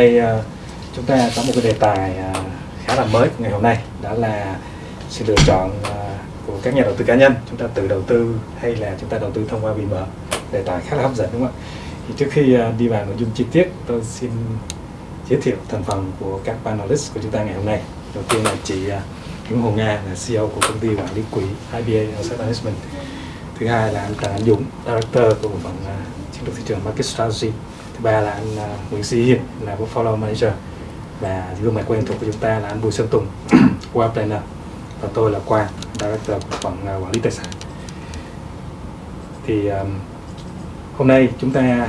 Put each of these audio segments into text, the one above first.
nay ờ, chúng ta có một cái đề tài ờ, khá là mới ngày hôm nay, đó là sự lựa chọn ờ, của các nhà đầu tư cá nhân. Chúng ta tự đầu tư hay là chúng ta đầu tư thông qua BM đề tài khá là hấp dẫn, đúng không ạ? Thì trước khi đi vào nội dung chi tiết, tôi xin giới thiệu thành phần của các panelist của chúng ta ngày hôm nay. Đầu tiên là chị Nguyễn Hồ Nga là CEO của công ty quản lý quỹ IBA Asset Management. Thứ hai là anh Trần Anh Dũng, Director của bộ phận chiến lược thị trường Market Strategy thứ ba là anh à, Nguyễn Sĩ Hiền là Portfolio Manager. Và gương mặt quen thuộc của chúng ta là anh Bùi Sơn Tùng qua Planner. Và tôi là Quang Director của phần à, quản lý tài sản. Thì um, hôm nay chúng ta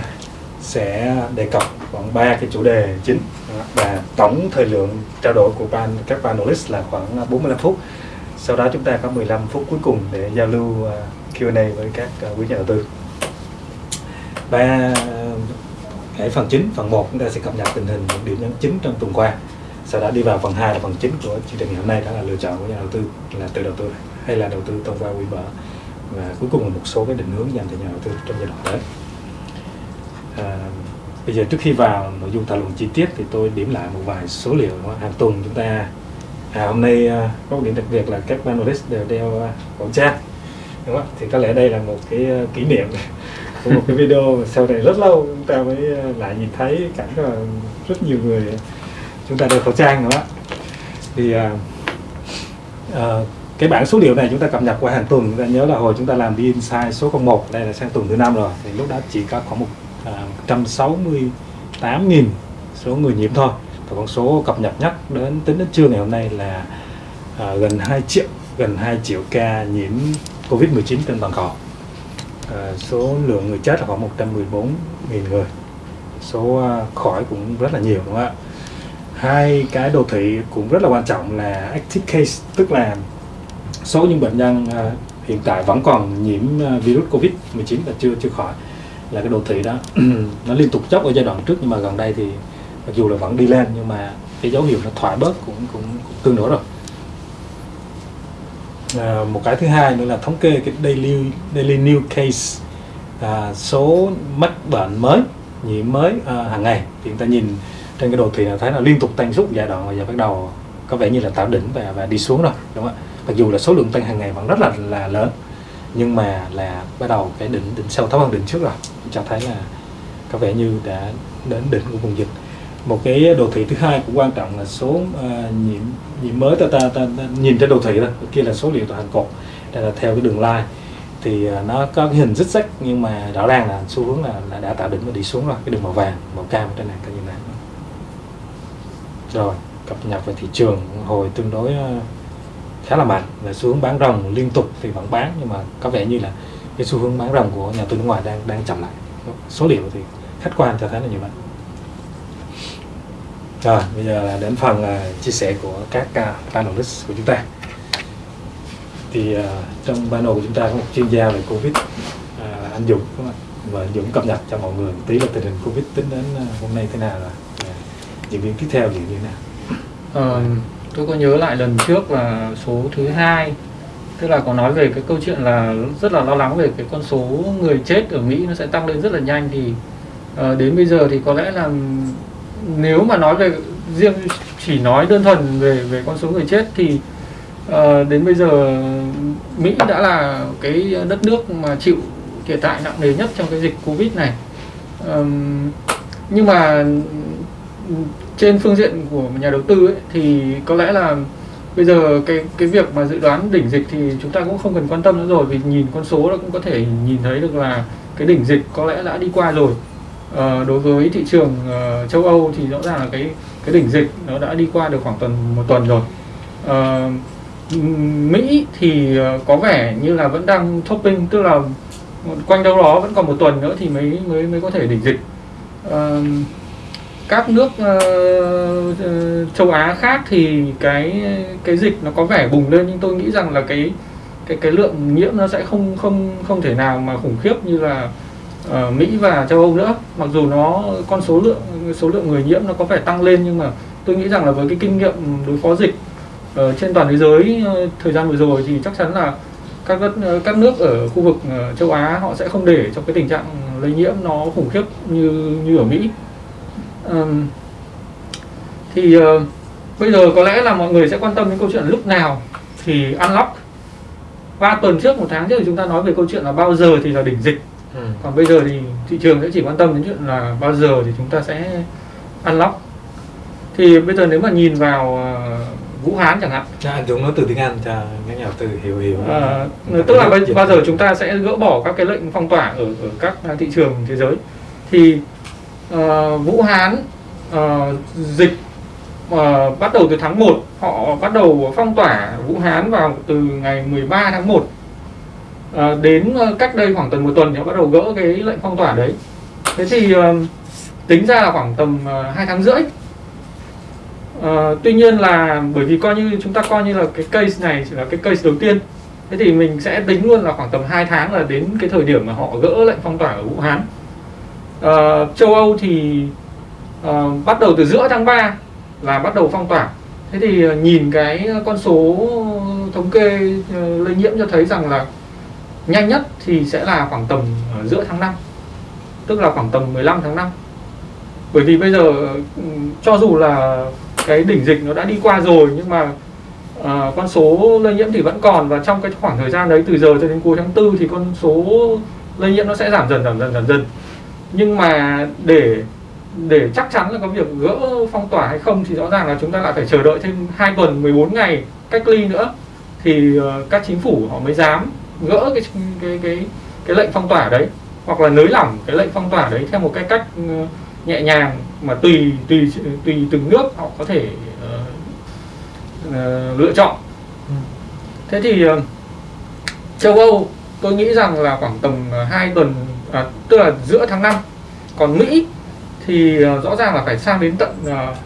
sẽ đề cập khoảng ba cái chủ đề chính. Và tổng thời lượng trao đổi của ban các panelist là khoảng à, 45 phút. Sau đó chúng ta có 15 phút cuối cùng để giao lưu Q&A với các quý nhà đầu tư. Ba cái phần chính phần 1 chúng ta sẽ cập nhật tình hình những điểm nhấn chính trong tuần qua. Sau đó đi vào phần 2 là phần chính của chương trình ngày hôm nay đó là lựa chọn của nhà đầu tư là tự đầu tư hay là đầu tư thông qua quỹ mở và cuối cùng là một số cái định hướng dành cho nhà đầu tư trong giai đoạn tới. À, bây giờ trước khi vào nội dung thảo luận chi tiết thì tôi điểm lại một vài số liệu hàng tuần chúng ta à, hôm nay à, có một điểm đặc biệt là các panelist đều đeo à, khẩu trang. Đúng không? thì có lẽ đây là một cái à, kỷ niệm có một cái video sau này rất lâu chúng ta mới ờ, lại nhìn thấy cảnh là rất nhiều người chúng ta đeo khẩu trang nữa. Thì uh, uh, cái bảng số liệu này chúng ta cập nhật qua hàng tuần. Chúng ta nhớ là hồi chúng ta làm đi insight số 01 đây là sang tuần thứ năm rồi. Thì lúc đó chỉ có khoảng một uh, 168.000 số người nhiễm thôi. Và con số cập nhật nhất đến tính đến trưa ngày hôm nay là uh, gần 2 triệu gần 2 triệu ca nhiễm Covid-19 trên toàn cầu. Ờ, số lượng người chết là khoảng 114.000 người. Số ờ, khỏi cũng rất là nhiều đúng không ạ? Hai cái đồ thị cũng rất là quan trọng là active case tức là số những bệnh nhân ờ, hiện tại vẫn còn nhiễm virus covid 19 và chưa chưa khỏi là cái đồ thị đó. Nó liên tục chốc ở giai đoạn trước nhưng mà gần đây thì mặc dù là vẫn đi lên nhưng mà cái dấu hiệu nó thoải bớt cũng cũng, cũng tương đối rồi à, một cái thứ hai nữa là thống kê cái daily daily new case à, số mắc bệnh mới nhiễm mới à, hàng ngày. Thì người ta nhìn trên cái đồ thị là thấy là liên tục tăng suốt giai đoạn và giờ bắt đầu có vẻ như là tạo đỉnh và và đi xuống rồi đúng không ạ? Mặc dù là số lượng tăng hàng ngày vẫn rất là là lớn nhưng mà là bắt đầu cái đỉnh đỉnh sâu thấp hơn đỉnh trước rồi cho thấy là có vẻ như đã đến đỉnh của vùng dịch một cái đồ thị thứ hai cũng quan trọng là số ờ, uh, nhiễm nhiễm mới ta, ta, ta, ta nhìn trên đồ thị đó kia là số liệu toàn cột đây là theo cái đường line. Thì uh, nó có cái hình rít rách nhưng mà rõ ràng là xu hướng là, là đã tạo đỉnh và đi xuống rồi cái đường màu vàng màu cam trên này các như này. Rồi cập nhật về thị trường hồi tương đối uh, khá là mạnh và xu hướng bán rồng liên tục thì vẫn bán nhưng mà có vẻ như là cái xu hướng bán rồng của nhà tư nước ngoài đang đang chậm lại. Số liệu thì khách quan cho thấy là như vậy rồi bây giờ là đến phần uh, chia sẻ của các à, uh, panelist của chúng ta. Thì uh, trong panel của chúng ta có một chuyên gia về covid uh, anh Dũng đúng không? và anh Dũng cập nhật cho mọi người một tí là tình hình covid tính đến uh, hôm nay thế nào rồi diễn biến tiếp theo diễn như thế nào? Ờ, tôi có nhớ lại lần trước là số thứ hai. Tức là có nói về cái câu chuyện là rất là lo lắng về cái con số người chết ở Mỹ nó sẽ tăng lên rất là nhanh thì uh, đến bây giờ thì có lẽ là nếu mà nói về riêng chỉ nói đơn thuần về về con số người chết thì uh, đến bây giờ Mỹ đã là cái đất nước mà chịu thiệt hại nặng nề nhất trong cái dịch Covid này. Um, nhưng mà trên phương diện của nhà đầu tư ấy, thì có lẽ là bây giờ cái cái việc mà dự đoán đỉnh dịch thì chúng ta cũng không cần quan tâm nữa rồi vì nhìn con số nó cũng có thể nhìn thấy được là cái đỉnh dịch có lẽ đã đi qua rồi. Ờ, đối với thị trường uh, châu Âu thì rõ ràng là cái cái đỉnh dịch nó đã đi qua được khoảng tuần một tuần rồi. Uh, Mỹ thì có vẻ như là vẫn đang topping tức là quanh đâu đó vẫn còn một tuần nữa thì mới mới mới có thể đỉnh dịch. Uh, các nước uh, châu Á khác thì cái cái dịch nó có vẻ bùng lên nhưng tôi nghĩ rằng là cái cái cái lượng nhiễm nó sẽ không không không thể nào mà khủng khiếp như là Ờ, Mỹ và châu Âu nữa. Mặc dù nó con số lượng số lượng người nhiễm nó có vẻ tăng lên nhưng mà tôi nghĩ rằng là với cái kinh nghiệm đối phó dịch uh, trên toàn thế giới uh, thời gian vừa rồi thì chắc chắn là các đất các nước ở khu vực uh, châu Á họ sẽ không để cho cái tình trạng lây nhiễm nó khủng khiếp như như ở Mỹ. Um, thì uh, bây giờ có lẽ là mọi người sẽ quan tâm đến câu chuyện lúc nào thì unlock. Ba tuần trước một tháng trước thì chúng ta nói về câu chuyện là bao giờ thì là đỉnh dịch ừ. còn bây giờ thì thị trường sẽ chỉ quan tâm đến chuyện là bao giờ thì chúng ta sẽ unlock thì bây giờ nếu mà nhìn vào uh, Vũ Hán chẳng hạn. À, Dũng nói từ tiếng Anh cho các nhà từ hiểu hiểu. À, tức là bao, bao giờ chúng ta sẽ gỡ bỏ các cái lệnh phong tỏa ở ở các thị trường thế giới? Thì uh, Vũ Hán uh, dịch uh, bắt đầu từ tháng 1 họ bắt đầu phong tỏa Vũ Hán vào từ ngày 13 tháng 1 à, đến ờ, cách đây khoảng tầm một tuần thì họ bắt đầu gỡ cái lệnh phong tỏa đấy. Thế thì ờ, tính ra là khoảng tầm uh, 2 tháng rưỡi. Tuy nhiên là bởi vì coi như chúng ta coi như là cái case này chỉ là cái case đầu tiên thế thì mình sẽ tính luôn là khoảng tầm 2 tháng là đến cái thời điểm mà họ gỡ lệnh phong tỏa ở Vũ Hán. Uh, châu Âu thì uh, bắt đầu từ giữa tháng 3 là bắt đầu phong tỏa. Thế thì uh, nhìn cái con số thống kê uh, lây nhiễm cho thấy rằng là nhanh nhất thì sẽ là khoảng tầm ờ, giữa tháng 5 tức là khoảng tầm 15 tháng 5 bởi vì bây giờ ừ, cho dù là cái đỉnh dịch nó đã đi qua rồi nhưng mà uh, con số lây nhiễm thì vẫn còn và trong cái khoảng thời gian đấy từ giờ cho đến cuối tháng tư thì con số lây nhiễm nó sẽ giảm dần giảm dần giảm dần. Nhưng mà để để chắc chắn là có việc gỡ phong tỏa hay không thì rõ ràng là chúng ta lại phải chờ đợi thêm 2 tuần 14 ngày cách ly nữa. Thì uh, các chính phủ họ mới dám gỡ cái cái cái cái lệnh phong tỏa đấy hoặc là nới lỏng cái lệnh phong tỏa đấy theo một cái cách uh, nhẹ nhàng mà tùy tùy tùy từng nước họ có thể uh, uh, lựa chọn. Ừ. thế thì uh, châu Âu tôi nghĩ rằng là khoảng tầm 2 tuần à, tức là giữa tháng 5 còn Mỹ thì uh, rõ ràng là phải sang đến tận uh,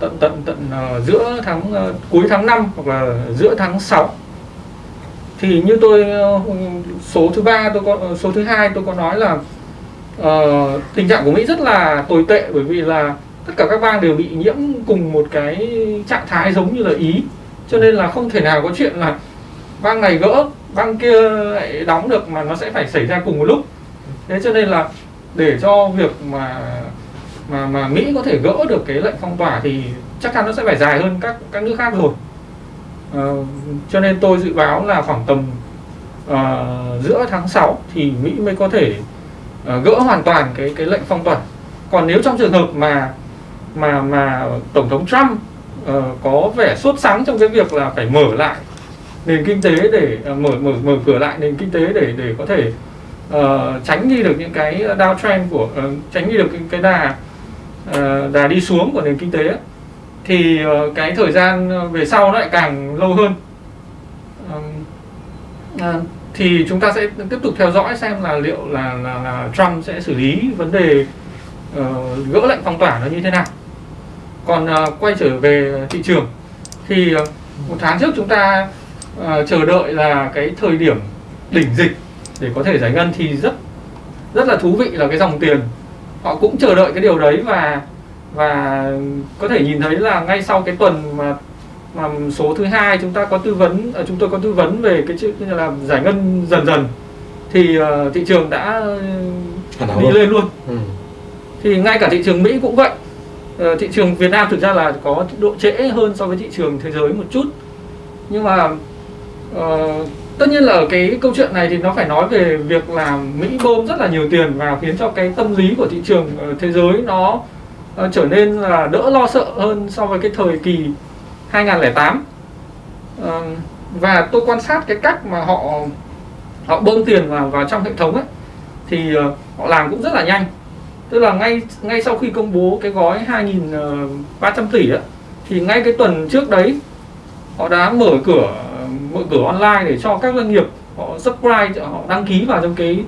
tận tận tận uh, giữa tháng uh, cuối tháng 5 hoặc là giữa tháng 6 thì như tôi ờ, số thứ ba tôi có ờ, số thứ hai tôi có nói là uh, tình trạng của Mỹ rất là tồi tệ bởi vì là tất cả các bang đều bị nhiễm cùng một cái trạng thái giống như là Ý. Cho nên là không thể nào có chuyện là bang này gỡ bang kia lại đóng được mà nó sẽ phải xảy ra cùng một lúc. Thế cho nên là để cho việc mà mà mà Mỹ có thể gỡ được cái lệnh phong tỏa thì chắc chắn nó sẽ phải dài hơn các các nước khác rồi uh, cho nên tôi dự báo là khoảng tầm uh, giữa tháng 6 thì Mỹ mới có thể uh, gỡ hoàn toàn cái cái lệnh phong tỏa. Còn nếu trong trường hợp mà mà mà tổng thống Trump uh, có vẻ sốt sắng trong cái việc là phải mở lại nền kinh tế để uh, mở mở mở cửa lại nền kinh tế để để có thể uh, tránh đi được những cái downtrend của uh, tránh đi được cái, cái đà uh, đà đi xuống của nền kinh tế ấy, thì ờ, cái thời gian ờ, về sau nó lại càng lâu hơn. Ờ, thì chúng ta sẽ tiếp tục theo dõi xem là liệu là là, là Trump sẽ xử lý vấn đề uh, gỡ lệnh phong tỏa nó như thế nào. Còn uh, quay trở về thị trường thì uh, một tháng trước chúng ta uh, chờ đợi là cái thời điểm đỉnh dịch để có thể giải ngân thì rất rất là thú vị là cái dòng tiền. Họ cũng chờ đợi cái điều đấy và và có thể nhìn thấy là ngay sau cái tuần mà mà số thứ hai chúng ta có tư vấn à, chúng tôi có tư vấn về cái chữ như là giải ngân dần dần thì uh, thị trường đã đi lên luôn. Ừ. thì ngay cả thị trường Mỹ cũng vậy. Uh, thị trường Việt Nam thực ra là có độ trễ hơn so với thị trường thế giới một chút. Nhưng mà uh, tất nhiên là ở cái câu chuyện này thì nó phải nói về việc là Mỹ bơm rất là nhiều tiền vào khiến cho cái tâm lý của thị trường thế giới nó uh, trở nên là đỡ lo sợ hơn so với cái thời kỳ 2008 uh, ờ, và tôi quan sát cái cách mà họ họ bơm tiền vào vào trong hệ thống ấy thì uh, họ làm cũng rất là nhanh. Tức là ngay ngay sau khi công bố cái gói 2.300 tỷ ấy, thì ngay cái tuần trước đấy họ đã mở cửa mở cửa online để cho các doanh nghiệp họ subscribe họ đăng ký vào trong cái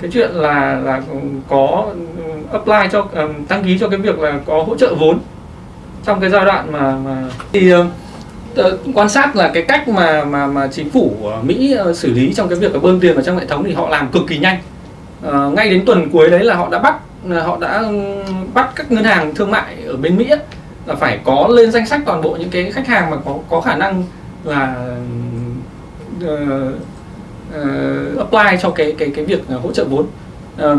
cái chuyện là là có ừ, apply cho um, đăng ký cho cái việc là có hỗ trợ vốn trong cái giai đoạn mà mà thì ờ, quan sát là cái cách mà mà mà chính phủ Mỹ ờ, xử lý trong cái việc là bơm tiền vào trong hệ thống thì họ làm cực kỳ nhanh. Ờ, ngay đến tuần cuối đấy là họ đã bắt họ đã ừ, bắt các ngân hàng thương mại ở bên Mỹ là phải có lên danh sách toàn bộ những cái khách hàng mà có có khả năng là uh, uh, apply cho cái cái cái việc ờ, hỗ trợ vốn. Uh,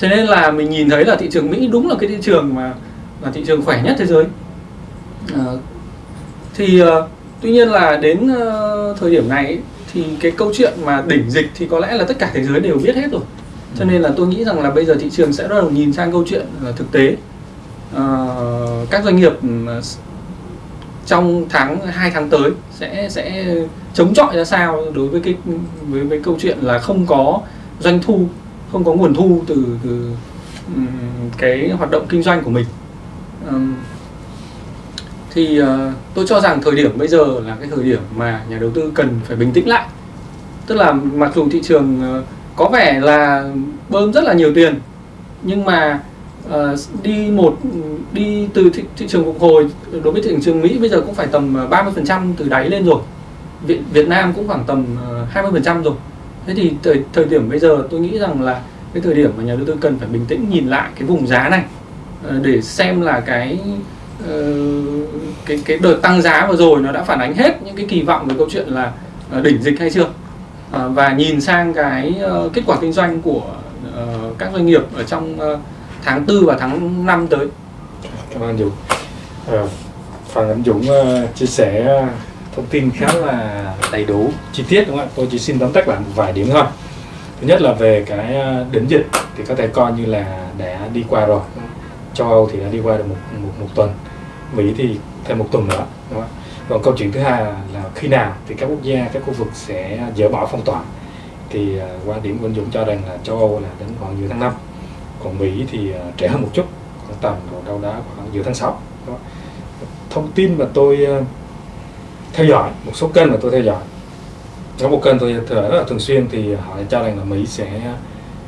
cho nên là mình nhìn thấy là thị trường Mỹ đúng là cái thị trường mà là thị trường khỏe nhất thế giới. Ờ, thì uh, tuy nhiên là đến uh, thời điểm này thì cái câu chuyện mà đỉnh dịch thì có lẽ là tất cả thế giới đều biết hết rồi. Cho nên là tôi nghĩ rằng là bây giờ thị trường sẽ bắt đầu nhìn sang câu chuyện là thực tế. Uh, các doanh nghiệp trong tháng 2 tháng tới sẽ sẽ chống chọi ra sao đối với cái với với câu chuyện là không có doanh thu không có nguồn thu từ từ um, cái hoạt động kinh doanh của mình. Um, thì uh, tôi cho rằng thời điểm bây giờ là cái thời điểm mà nhà đầu tư cần phải bình tĩnh lại. Tức là mặc dù thị trường uh, có vẻ là bơm rất là nhiều tiền nhưng mà Ờ, đi một đi từ thị, thị trường phục hồi đối với thị trường Mỹ bây giờ cũng phải tầm ờ, 30% từ đáy lên rồi. Việt, Việt Nam cũng khoảng tầm ờ, 20% rồi. Thế thì thời, thời điểm bây giờ tôi nghĩ rằng là cái thời điểm mà nhà đầu tư cần phải bình tĩnh nhìn lại cái vùng giá này để xem là cái cái cái đợt tăng giá vừa rồi nó đã phản ánh hết những cái kỳ vọng về câu chuyện là đỉnh dịch hay chưa. Và nhìn sang cái kết quả kinh doanh của các doanh nghiệp ở trong tháng 4 và tháng 5 tới. Cảm ơn Dũng. À, phần anh Dũng uh, chia sẻ ờ, thông tin khá là đầy đủ, chi tiết đúng không ạ? Tôi chỉ xin tóm tắt lại một vài điểm thôi. Thứ nhất là về cái đỉnh dịch thì có thể coi như là đã đi qua rồi. Châu Âu thì đã đi qua được một một, một tuần Mỹ thì thêm một tuần nữa đúng không? còn câu chuyện thứ hai là, khi nào thì các quốc gia các khu vực sẽ dỡ bỏ phong tỏa thì uh, quan điểm của anh Dũng cho rằng là châu Âu là đến khoảng giữa tháng 5 còn Mỹ thì uh, hơn một chút khoảng tầm đâu đó khoảng giữa tháng 6 đó. thông tin mà tôi uh, theo dõi một số kênh mà tôi theo dõi có một kênh tôi theo dõi rất là thường xuyên thì họ cho rằng là Mỹ sẽ,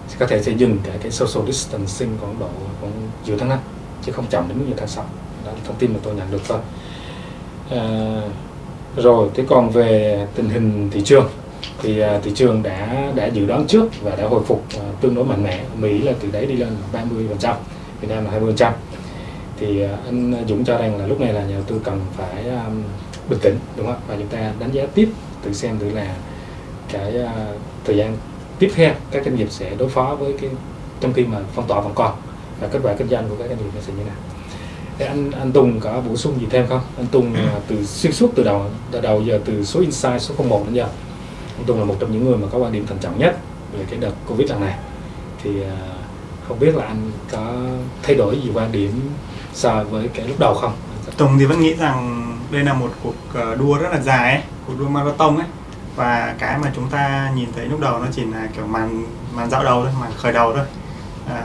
sẽ có thể sẽ dừng cái cái social distancing khoảng độ khoảng giữa tháng 5 chứ không chậm đến giữa tháng 6 đó là thông tin mà tôi nhận được thôi. À, rồi thế còn về tình hình thị trường thì à, thị trường đã đã dự đoán trước và đã hồi phục à, tương đối mạnh mẽ. Mỹ là từ đấy đi lên 30 phần trăm Việt Nam là 20 phần trăm. Thì à, anh Dũng cho rằng là lúc này là nhà đầu tư cần phải um, bình tĩnh đúng không? Và chúng ta đánh giá tiếp tự xem thử là cái uh, thời gian tiếp theo các doanh nghiệp sẽ đối phó với cái trong khi mà phong tỏa vẫn còn và kết quả kinh doanh của các doanh nghiệp nó sẽ như nào. Thế anh anh Tùng có bổ sung gì thêm không? Anh Tùng từ xuyên suốt từ đầu từ đầu giờ từ số insight số 01 đến giờ anh Tùng là một trong những người mà có quan điểm thận trọng nhất về cái đợt Covid lần này thì à, không biết là anh có thay đổi gì quan điểm so với cái lúc đầu không? Tùng thì vẫn nghĩ rằng đây là một cuộc à, đua rất là dài ấy, cuộc đua marathon ấy và cái mà chúng ta nhìn thấy lúc đầu nó chỉ là kiểu màn màn dạo đầu thôi, màn khởi đầu thôi. À,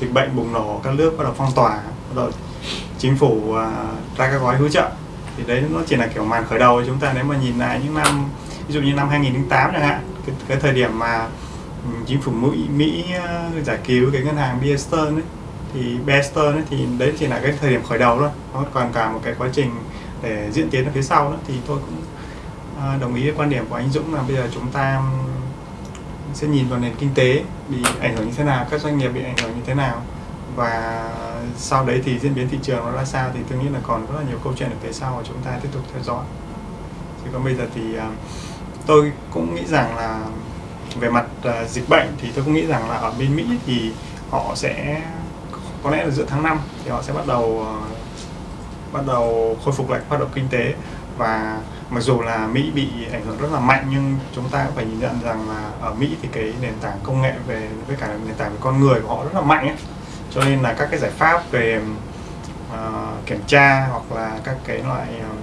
dịch bệnh bùng nổ, các nước bắt đầu phong tỏa, bắt đầu chính phủ à, ra các gói hỗ trợ thì đấy nó chỉ là kiểu màn khởi đầu chúng ta nếu mà nhìn lại những năm ví dụ như năm 2008 chẳng hạn cái, cái thời điểm mà ừ, chính phủ Mỹ, Mỹ ờ, giải cứu cái ngân hàng Bear Stearns ấy, thì Bear Stearns ấy, thì đấy chỉ là cái thời điểm khởi đầu thôi. Nó còn cả một cái quá trình để diễn tiến ở phía sau nữa. Thì tôi cũng ờ, đồng ý với quan điểm của anh Dũng là bây giờ chúng ta ừ, sẽ nhìn vào nền kinh tế bị ảnh hưởng như thế nào các doanh nghiệp bị ảnh hưởng như thế nào. Và sau đấy thì diễn biến thị trường nó ra sao thì tôi nghĩ là còn rất là nhiều câu chuyện ở phía sau mà chúng ta tiếp tục theo dõi. Thì còn bây giờ thì uh, tôi cũng nghĩ rằng là về mặt uh, dịch bệnh thì tôi cũng nghĩ rằng là ở bên Mỹ thì họ sẽ có lẽ là giữa tháng 5 thì họ sẽ bắt đầu uh, bắt đầu khôi phục lại hoạt động kinh tế. Và mặc dù là Mỹ bị ảnh hưởng rất là mạnh nhưng chúng ta cũng phải nhìn nhận rằng là ở Mỹ thì cái nền tảng công nghệ về với cả nền tảng về con người của họ rất là mạnh ấy. Cho nên là các cái giải pháp về uh, kiểm tra hoặc là các cái loại um,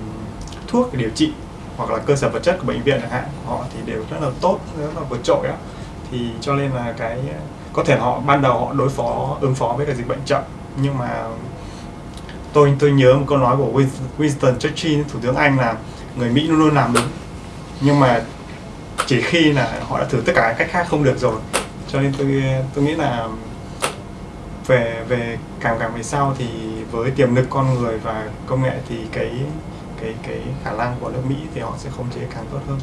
thuốc để điều trị hoặc là cơ sở vật chất của bệnh viện chẳng hạn, họ thì đều rất là tốt, rất là vượt trội á. Thì cho nên là cái, có thể họ, ban đầu họ đối phó, ứng phó với cái dịch bệnh chậm, nhưng mà tôi tôi nhớ một câu nói của Winston Churchill, thủ tướng Anh là người Mỹ luôn luôn làm đúng, nhưng mà chỉ khi là họ đã thử tất cả cách khác không được rồi. Cho nên tôi tôi nghĩ là về về càng càng về sau thì với tiềm lực con người và công nghệ thì cái cái cái khả năng của nước Mỹ thì họ sẽ khống chế càng tốt hơn.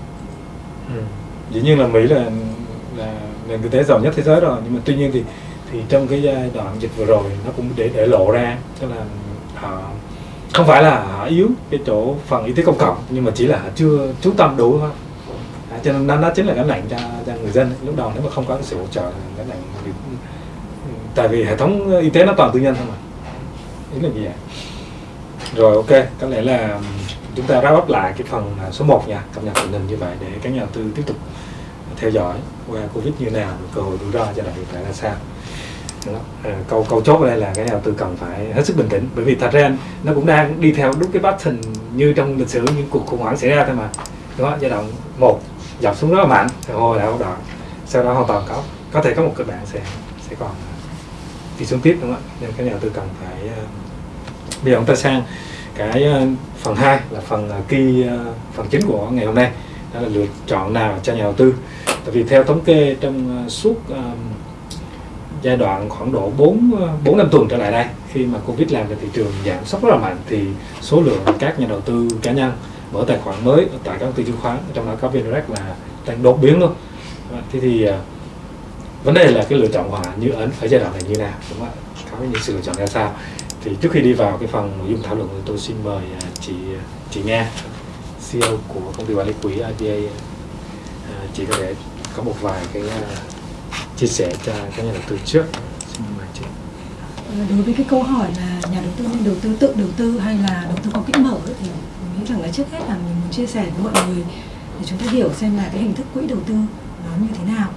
Ừ. Dĩ nhiên là Mỹ là là nền kinh tế giàu nhất thế giới rồi nhưng mà tuy nhiên thì thì trong cái giai đoạn dịch vừa rồi nó cũng để để lộ ra tức là họ không phải là họ yếu cái chỗ phần y tế công cộng nhưng mà chỉ là họ chưa chú tâm đủ thôi à, cho nên nó chính là cái nặng cho cho người dân lúc đầu nếu mà không có cái sự hỗ trợ cái nặng tại vì hệ thống y tế nó toàn tư nhân thôi mà ý là gì vậy rồi ok có lẽ là chúng ta wrap up lại cái phần à, số 1 nha, cập nhật tình hình như vậy để các nhà đầu tư tiếp tục theo dõi qua covid như nào, cơ hội rủi ro cho đại hiện tại là sao. Đó. À, câu câu chốt ở đây là cái nhà đầu tư cần phải hết sức bình tĩnh, bởi vì thật ra nó cũng đang đi theo đúng cái pattern như trong lịch sử, những cuộc khủng hoảng xảy ra thôi mà. Đó giai đoạn một, dọc xuống rất là mạnh, rồi hồi lại đoạn sau đó hoàn toàn có có thể có một kịch bản sẽ sẽ còn à, đi xuống tiếp, đúng không ạ? Nên các nhà đầu tư cần phải bây giờ chúng ta sang cái ờ, phần 2 là phần ờ, kỳ ờ, phần chính của ngày hôm nay, đó là lựa chọn nào cho nhà đầu tư. Tại vì theo thống kê trong suốt giai đoạn khoảng độ 4 4 năm tuần trở lại đây, khi mà Covid làm cho thị trường giảm sốc rất là mạnh, thì số lượng các nhà đầu tư cá nhân mở tài khoản mới tại các công ty chứng khoán, trong đó có VNREX là tăng đột biến luôn. Thế thì vấn đề là cái lựa chọn của họ như ấn ở giai đoạn này như nào, đúng không ạ? Có những sự lựa chọn ra sao? Thì trước khi đi vào cái phần nội dung thảo luận thì tôi xin mời à, chị à, chị Nga CEO của công ty quản lý quỹ IBA à, chị có thể có một vài cái chia sẻ cho các nhà đầu tư trước. Xin mời chị. Ờ, đối với cái câu hỏi là nhà đầu tư nên đầu tư, tự đầu tư hay là đầu tư có kỹ mở thì mình nghĩ rằng là trước hết là mình muốn chia sẻ với mọi người để chúng ta hiểu xem là cái hình thức quỹ đầu tư nó như thế nào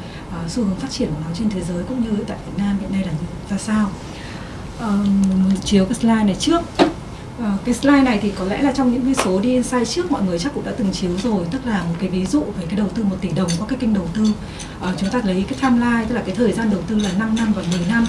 xu hướng phát triển của nó trên thế giới cũng như tại Việt Nam hiện nay là như ra sao uh, chiếu cái slide này trước. À, cái slide này thì có lẽ là trong những cái số đi insight trước mọi người chắc cũng đã từng chiếu rồi tức là một cái ví dụ về cái đầu tư một tỷ đồng qua cái kênh đầu tư. À, chúng ta lấy cái timeline tức là cái thời gian đầu tư là 5 năm và 10 năm.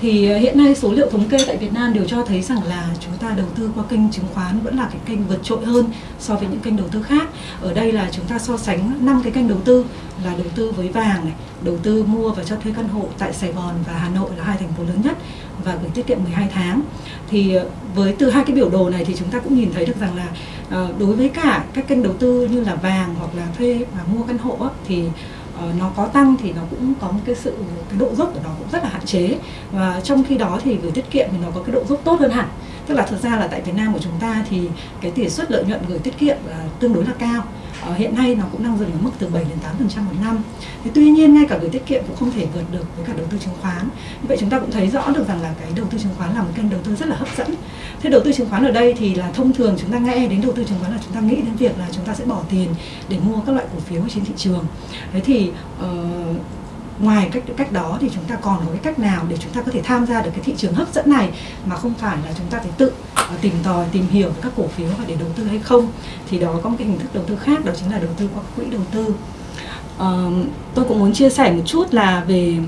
Thì ờ, hiện nay số liệu thống kê tại Việt Nam đều cho thấy rằng là chúng ta đầu tư qua kênh chứng khoán vẫn là cái kênh vượt trội hơn so với những kênh đầu tư khác. Ở đây là chúng ta so sánh năm cái kênh đầu tư là đầu tư với vàng này, đầu tư mua và cho thuê căn hộ tại Sài Gòn và Hà Nội là hai thành phố lớn nhất và gửi tiết kiệm 12 tháng. Thì ờ, với từ hai cái biểu đồ này thì chúng ta cũng nhìn thấy được rằng là ờ, đối với cả các kênh đầu tư như là vàng hoặc là thuê và mua căn hộ thì ờ, nó có tăng thì nó cũng có một cái sự, cái độ dốc của nó cũng rất là hạn chế và trong khi đó thì gửi tiết kiệm thì nó có cái độ dốc tốt hơn hẳn tức là thực ra là tại Việt Nam của chúng ta thì cái tỷ suất lợi nhuận gửi tiết kiệm uh, tương đối là cao. Uh, hiện nay nó cũng đang dừng ở mức từ 7 đến 8 phần trăm một năm. Thì tuy nhiên ngay cả gửi tiết kiệm cũng không thể vượt được với cả đầu tư chứng khoán. Như vậy chúng ta cũng thấy rõ được rằng là cái đầu tư chứng khoán là một kênh đầu tư rất là hấp dẫn. Thế đầu tư chứng khoán ở đây thì là thông thường chúng ta nghe đến đầu tư chứng khoán là chúng ta nghĩ đến việc là chúng ta sẽ bỏ tiền để mua các loại cổ phiếu trên thị trường. Thế thì uh, ngoài cách cách đó thì chúng ta còn có cái cách nào để chúng ta có thể tham gia được cái thị trường hấp dẫn này mà không phải là chúng ta phải tự ờ, tìm tòi tìm hiểu các cổ phiếu và để đầu tư hay không? Thì đó có một cái hình thức đầu tư khác đó chính là đầu tư qua quỹ đầu tư. À, tôi cũng muốn chia sẻ một chút là về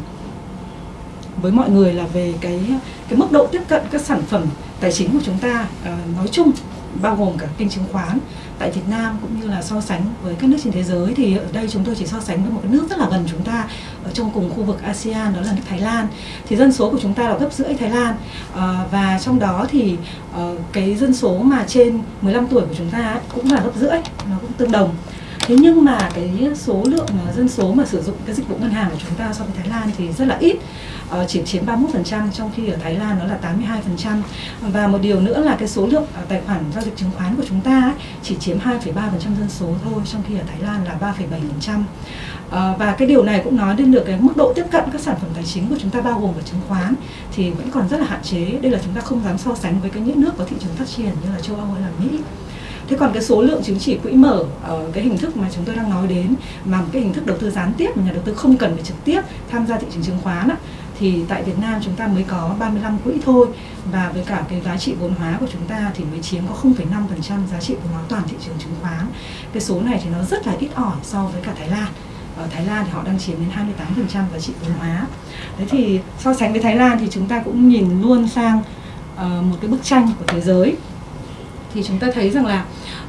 với mọi người là về cái cái mức độ tiếp cận các sản phẩm tài chính của chúng ta à, nói chung bao gồm cả kênh chứng khoán tại Việt Nam cũng như là so sánh với các nước trên thế giới thì ở đây chúng tôi chỉ so sánh với một cái nước rất là gần chúng ta ở trong cùng khu vực ASEAN đó là nước Thái Lan. Thì dân số của chúng ta là gấp rưỡi Thái Lan. À, và trong đó thì ờ, cái dân số mà trên 15 tuổi của chúng ta cũng là gấp rưỡi nó cũng tương đồng. Thế nhưng mà cái số lượng ờ, dân số mà sử dụng cái dịch vụ ngân hàng của chúng ta so với Thái Lan thì rất là ít. Ờ, chỉ chiếm 31% trong khi ở Thái Lan nó là 82% và một điều nữa là cái số lượng ờ, tài khoản giao dịch chứng khoán của chúng ta ấy, chỉ chiếm 2,3% dân số thôi trong khi ở Thái Lan là 3,7% ờ, và cái điều này cũng nói đến được cái mức độ tiếp cận các sản phẩm tài chính của chúng ta bao gồm cả chứng khoán thì vẫn còn rất là hạn chế. Đây là chúng ta không dám so sánh với cái những nước có thị trường phát triển như là châu Âu hay là Mỹ. Thế còn cái số lượng chứng chỉ quỹ mở ở cái hình thức mà chúng tôi đang nói đến mà một cái hình thức đầu tư gián tiếp mà nhà đầu tư không cần phải trực tiếp tham gia thị trường chứng khoán á, thì tại Việt Nam chúng ta mới có 35 quỹ thôi. Và với cả cái giá trị vốn hóa của chúng ta thì mới chiếm có 0,5% giá trị vốn hóa toàn thị trường chứng khoán. Cái số này thì nó rất là ít ỏi so với cả Thái Lan. Ở Thái Lan thì họ đang chiếm đến 28% giá trị vốn hóa. Đấy thì so sánh với Thái Lan thì chúng ta cũng nhìn luôn sang uh, một cái bức tranh của thế giới. Thì chúng ta thấy rằng là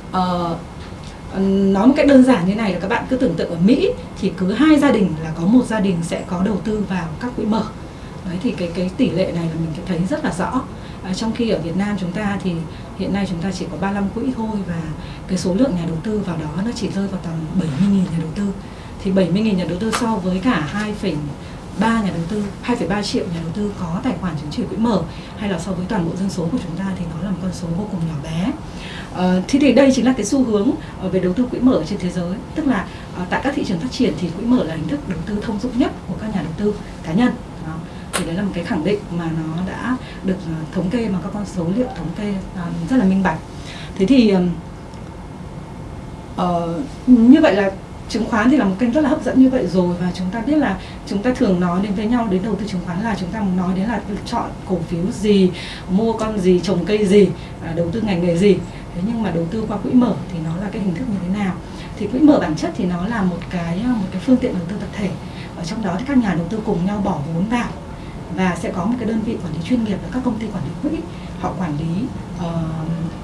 uh, nói một cách đơn giản như này là các bạn cứ tưởng tượng ở Mỹ thì cứ hai gia đình là có một gia đình sẽ có đầu tư vào các quỹ mở đấy thì cái cái tỷ lệ này là mình thấy rất là rõ. À, trong khi ở Việt Nam chúng ta thì hiện nay chúng ta chỉ có 35 quỹ thôi và cái số lượng nhà đầu tư vào đó nó chỉ rơi vào tầm 70.000 nhà đầu tư. Thì 70.000 nhà đầu tư so với cả 2, 3 nhà đầu tư 2,3 triệu nhà đầu tư có tài khoản chứng chỉ quỹ mở hay là so với toàn bộ dân số của chúng ta thì nó là một con số vô cùng nhỏ bé. À, thì thì đây chính là cái xu hướng ờ, về đầu tư quỹ mở trên thế giới. Tức là à, tại các thị trường phát triển thì quỹ mở là hình thức đầu tư thông dụng nhất của các nhà đầu tư cá nhân thì đấy là một cái khẳng định mà nó đã được ờ, thống kê mà các con số liệu thống kê ờ, rất là minh bạch. Thế thì uh, như vậy là chứng khoán thì là một kênh rất là hấp dẫn như vậy rồi và chúng ta biết là chúng ta thường nói đến với nhau đến đầu tư chứng khoán là chúng ta nói đến là chọn cổ phiếu gì mua con gì trồng cây gì à, đầu tư ngành nghề gì. Thế nhưng mà đầu tư qua quỹ mở thì nó là cái hình thức như thế nào? Thì quỹ mở bản chất thì nó là một cái một cái phương tiện đầu tư tập thể. Ở trong đó thì các nhà đầu tư cùng nhau bỏ vốn vào và sẽ có một cái đơn vị quản lý chuyên nghiệp là các công ty quản lý quỹ. Họ quản lý uh,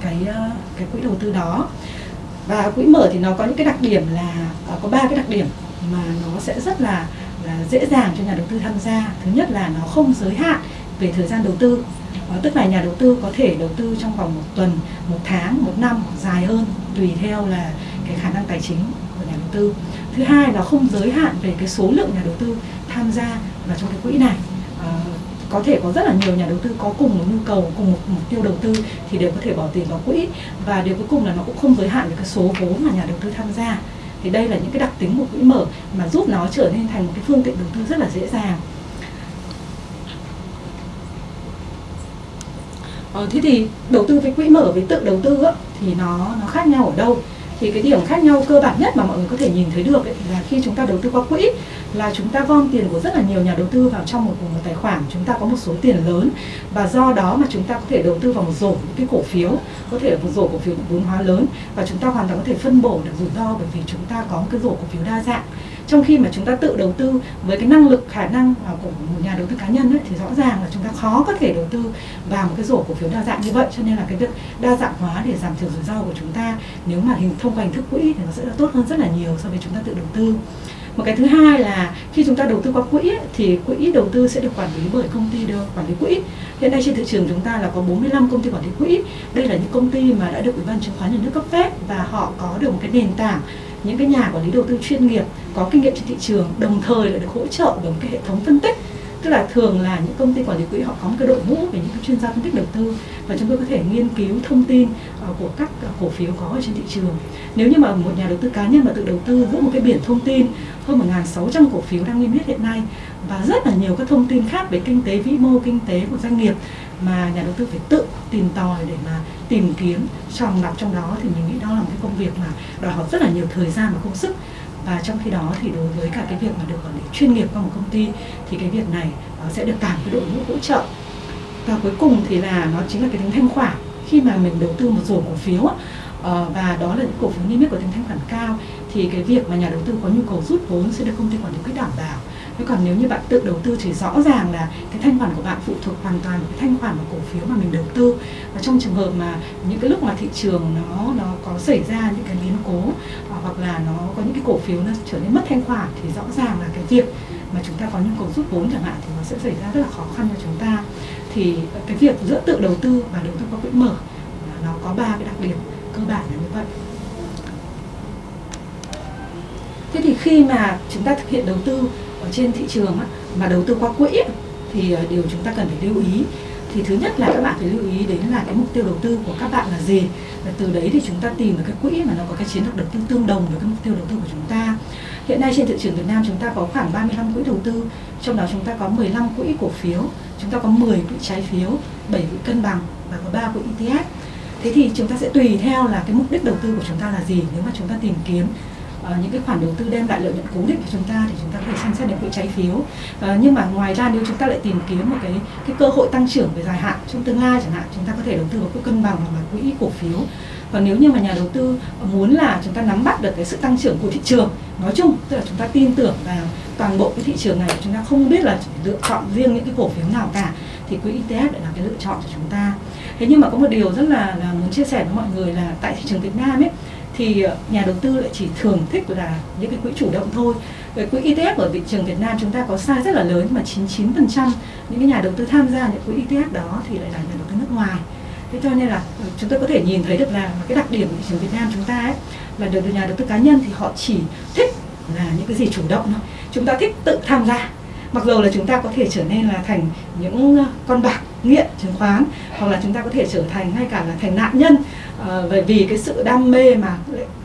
cái uh, cái quỹ đầu tư đó. Và quỹ mở thì nó có những cái đặc điểm là uh, có ba cái đặc điểm mà nó sẽ rất là là dễ dàng cho nhà đầu tư tham gia. Thứ nhất là nó không giới hạn về thời gian đầu tư. Uh, tức là nhà đầu tư có thể đầu tư trong vòng một tuần một tháng một năm dài hơn tùy theo là cái khả năng tài chính của nhà đầu tư. Thứ hai là không giới hạn về cái số lượng nhà đầu tư tham gia vào trong cái quỹ này. Ờ, có thể có rất là nhiều nhà đầu tư có cùng một nhu cầu cùng một mục tiêu đầu tư thì đều có thể bỏ tiền vào quỹ. Và điều cuối cùng là nó cũng không giới hạn về cái số vốn mà nhà đầu tư tham gia. Thì đây là những cái đặc tính của quỹ mở mà giúp nó trở nên thành một cái phương tiện đầu tư rất là dễ dàng. Ờ, thế thì đầu tư với quỹ mở với tự đầu tư á, thì nó nó khác nhau ở đâu? Thì cái điểm khác nhau cơ bản nhất mà mọi người có thể nhìn thấy được ấy, là khi chúng ta đầu tư qua quỹ là chúng ta gom tiền của rất là nhiều nhà đầu tư vào trong một, một tài khoản. Chúng ta có một số tiền lớn và do đó mà chúng ta có thể đầu tư vào một rổ những cái cổ phiếu có thể là một rổ cổ phiếu vốn hóa lớn và chúng ta hoàn toàn có thể phân bổ được rủi ro bởi vì chúng ta có một cái rổ cổ phiếu đa dạng trong khi mà chúng ta tự đầu tư với cái năng lực khả năng à, của một nhà đầu tư cá nhân ấy, thì rõ ràng là chúng ta khó có thể đầu tư vào một cái rổ cổ phiếu đa dạng như vậy. Cho nên là cái việc đa dạng hóa để giảm thiểu rủi ro của chúng ta nếu mà hình thông qua hình thức quỹ thì nó sẽ tốt hơn rất là nhiều so với chúng ta tự đầu tư. Một cái thứ hai là khi chúng ta đầu tư qua quỹ thì quỹ đầu tư sẽ được quản lý bởi công ty được quản lý quỹ. Hiện nay trên thị trường chúng ta là có 45 công ty quản lý quỹ. Đây là những công ty mà đã được ủy ban chứng khoán nhà nước cấp phép và họ có được một cái nền tảng những cái nhà quản lý đầu tư chuyên nghiệp có kinh nghiệm trên thị trường đồng thời lại được hỗ trợ bởi một cái hệ thống phân tích. Tức là thường là những công ty quản lý quỹ họ có một cái đội ngũ về những chuyên gia phân tích đầu tư và chúng tôi có thể nghiên cứu thông tin uh, của các uh, cổ phiếu có ở trên thị trường. Nếu như mà một nhà đầu tư cá nhân mà tự đầu tư giữa một cái biển thông tin hơn 1.600 cổ phiếu đang niêm yết hiện nay và rất là nhiều các thông tin khác về kinh tế vĩ mô kinh tế của doanh nghiệp mà nhà đầu tư phải tự tìm tòi để mà tìm kiếm tròn lọc trong đó thì mình nghĩ đó là một cái công việc mà đòi hỏi rất là nhiều thời gian và công sức và trong khi đó thì đối với cả cái việc mà được quản lý chuyên nghiệp của một công ty, thì cái việc này nó sẽ được cả cái đội ngũ hỗ trợ. Và cuối cùng thì là nó chính là cái tính thanh khoản. Khi mà mình đầu tư một rổ cổ phiếu ờ, và đó là những cổ phiếu niêm yết có tính thanh khoản cao, thì cái việc mà nhà đầu tư có nhu cầu rút vốn sẽ được công ty quản lý quỹ đảm bảo thế còn nếu như bạn tự đầu tư thì rõ ràng là cái thanh khoản của bạn phụ thuộc hoàn toàn vào cái thanh khoản của cổ phiếu mà mình đầu tư. Và trong trường hợp mà những cái lúc mà thị trường nó nó có xảy ra những cái biến cố à, hoặc là nó có những cái cổ phiếu nó trở nên mất thanh khoản thì rõ ràng là cái việc mà chúng ta có nhu cầu rút vốn chẳng hạn thì nó sẽ xảy ra rất là khó khăn cho chúng ta. Thì cái việc giữa tự đầu tư và đầu tư qua quỹ mở nó có ba cái đặc điểm cơ bản là như vậy. Thế thì khi mà chúng ta thực hiện đầu tư ở trên thị trường mà đầu tư qua quỹ thì ờ, điều chúng ta cần phải lưu ý. Thì thứ nhất là các bạn phải lưu ý đến là cái mục tiêu đầu tư của các bạn là gì. Và từ đấy thì chúng ta tìm được cái quỹ mà nó có cái chiến lược đầu tư tương đồng với cái mục tiêu đầu tư của chúng ta. Hiện nay trên thị trường Việt Nam chúng ta có khoảng 35 quỹ đầu tư, trong đó chúng ta có 15 quỹ cổ phiếu, chúng ta có 10 quỹ trái phiếu 7 quỹ cân bằng và có 3 quỹ ETF thế thì chúng ta sẽ tùy theo là cái mục đích đầu tư của chúng ta là gì nếu mà chúng ta tìm kiếm uh, những cái khoản đầu tư đem lại lợi nhuận cố định cho chúng ta thì chúng ta có thể xem xét đến quỹ trái phiếu. Uh, nhưng mà ngoài ra nếu chúng ta lại tìm kiếm một cái cái cơ hội tăng trưởng về dài hạn trong tương lai chẳng hạn chúng ta có thể đầu tư vào quỹ cân bằng hoặc là quỹ cổ phiếu. Và nếu như mà nhà đầu tư muốn là chúng ta nắm bắt được cái sự tăng trưởng của thị trường nói chung tức là chúng ta tin tưởng vào toàn bộ cái thị trường này chúng ta không biết là lựa chọn riêng những cái cổ phiếu nào cả thì quỹ ETF lại là cái lựa chọn cho chúng ta. Thế nhưng mà có một điều rất là là muốn chia sẻ với mọi người là tại thị trường Việt Nam ấy thì ờ, nhà đầu tư lại chỉ thường thích là những cái quỹ chủ động thôi. Cái quỹ ETF ở thị trường Việt Nam chúng ta có size rất là lớn mà 99% những cái nhà đầu tư tham gia những quỹ ETF đó thì lại là nhà đầu tư nước ngoài. Thế cho nên là ờ, chúng tôi có thể nhìn thấy được là cái đặc điểm của thị trường Việt Nam chúng ta ấy, là được nhà đầu tư cá nhân thì họ chỉ thích là những cái gì chủ động thôi. Chúng ta thích tự tham gia, mặc dù là chúng ta có thể trở nên là thành những ờ, con bạc nghiện, chứng khoán, hoặc là chúng ta có thể trở thành, ngay cả là thành nạn nhân uh, vì cái sự đam mê mà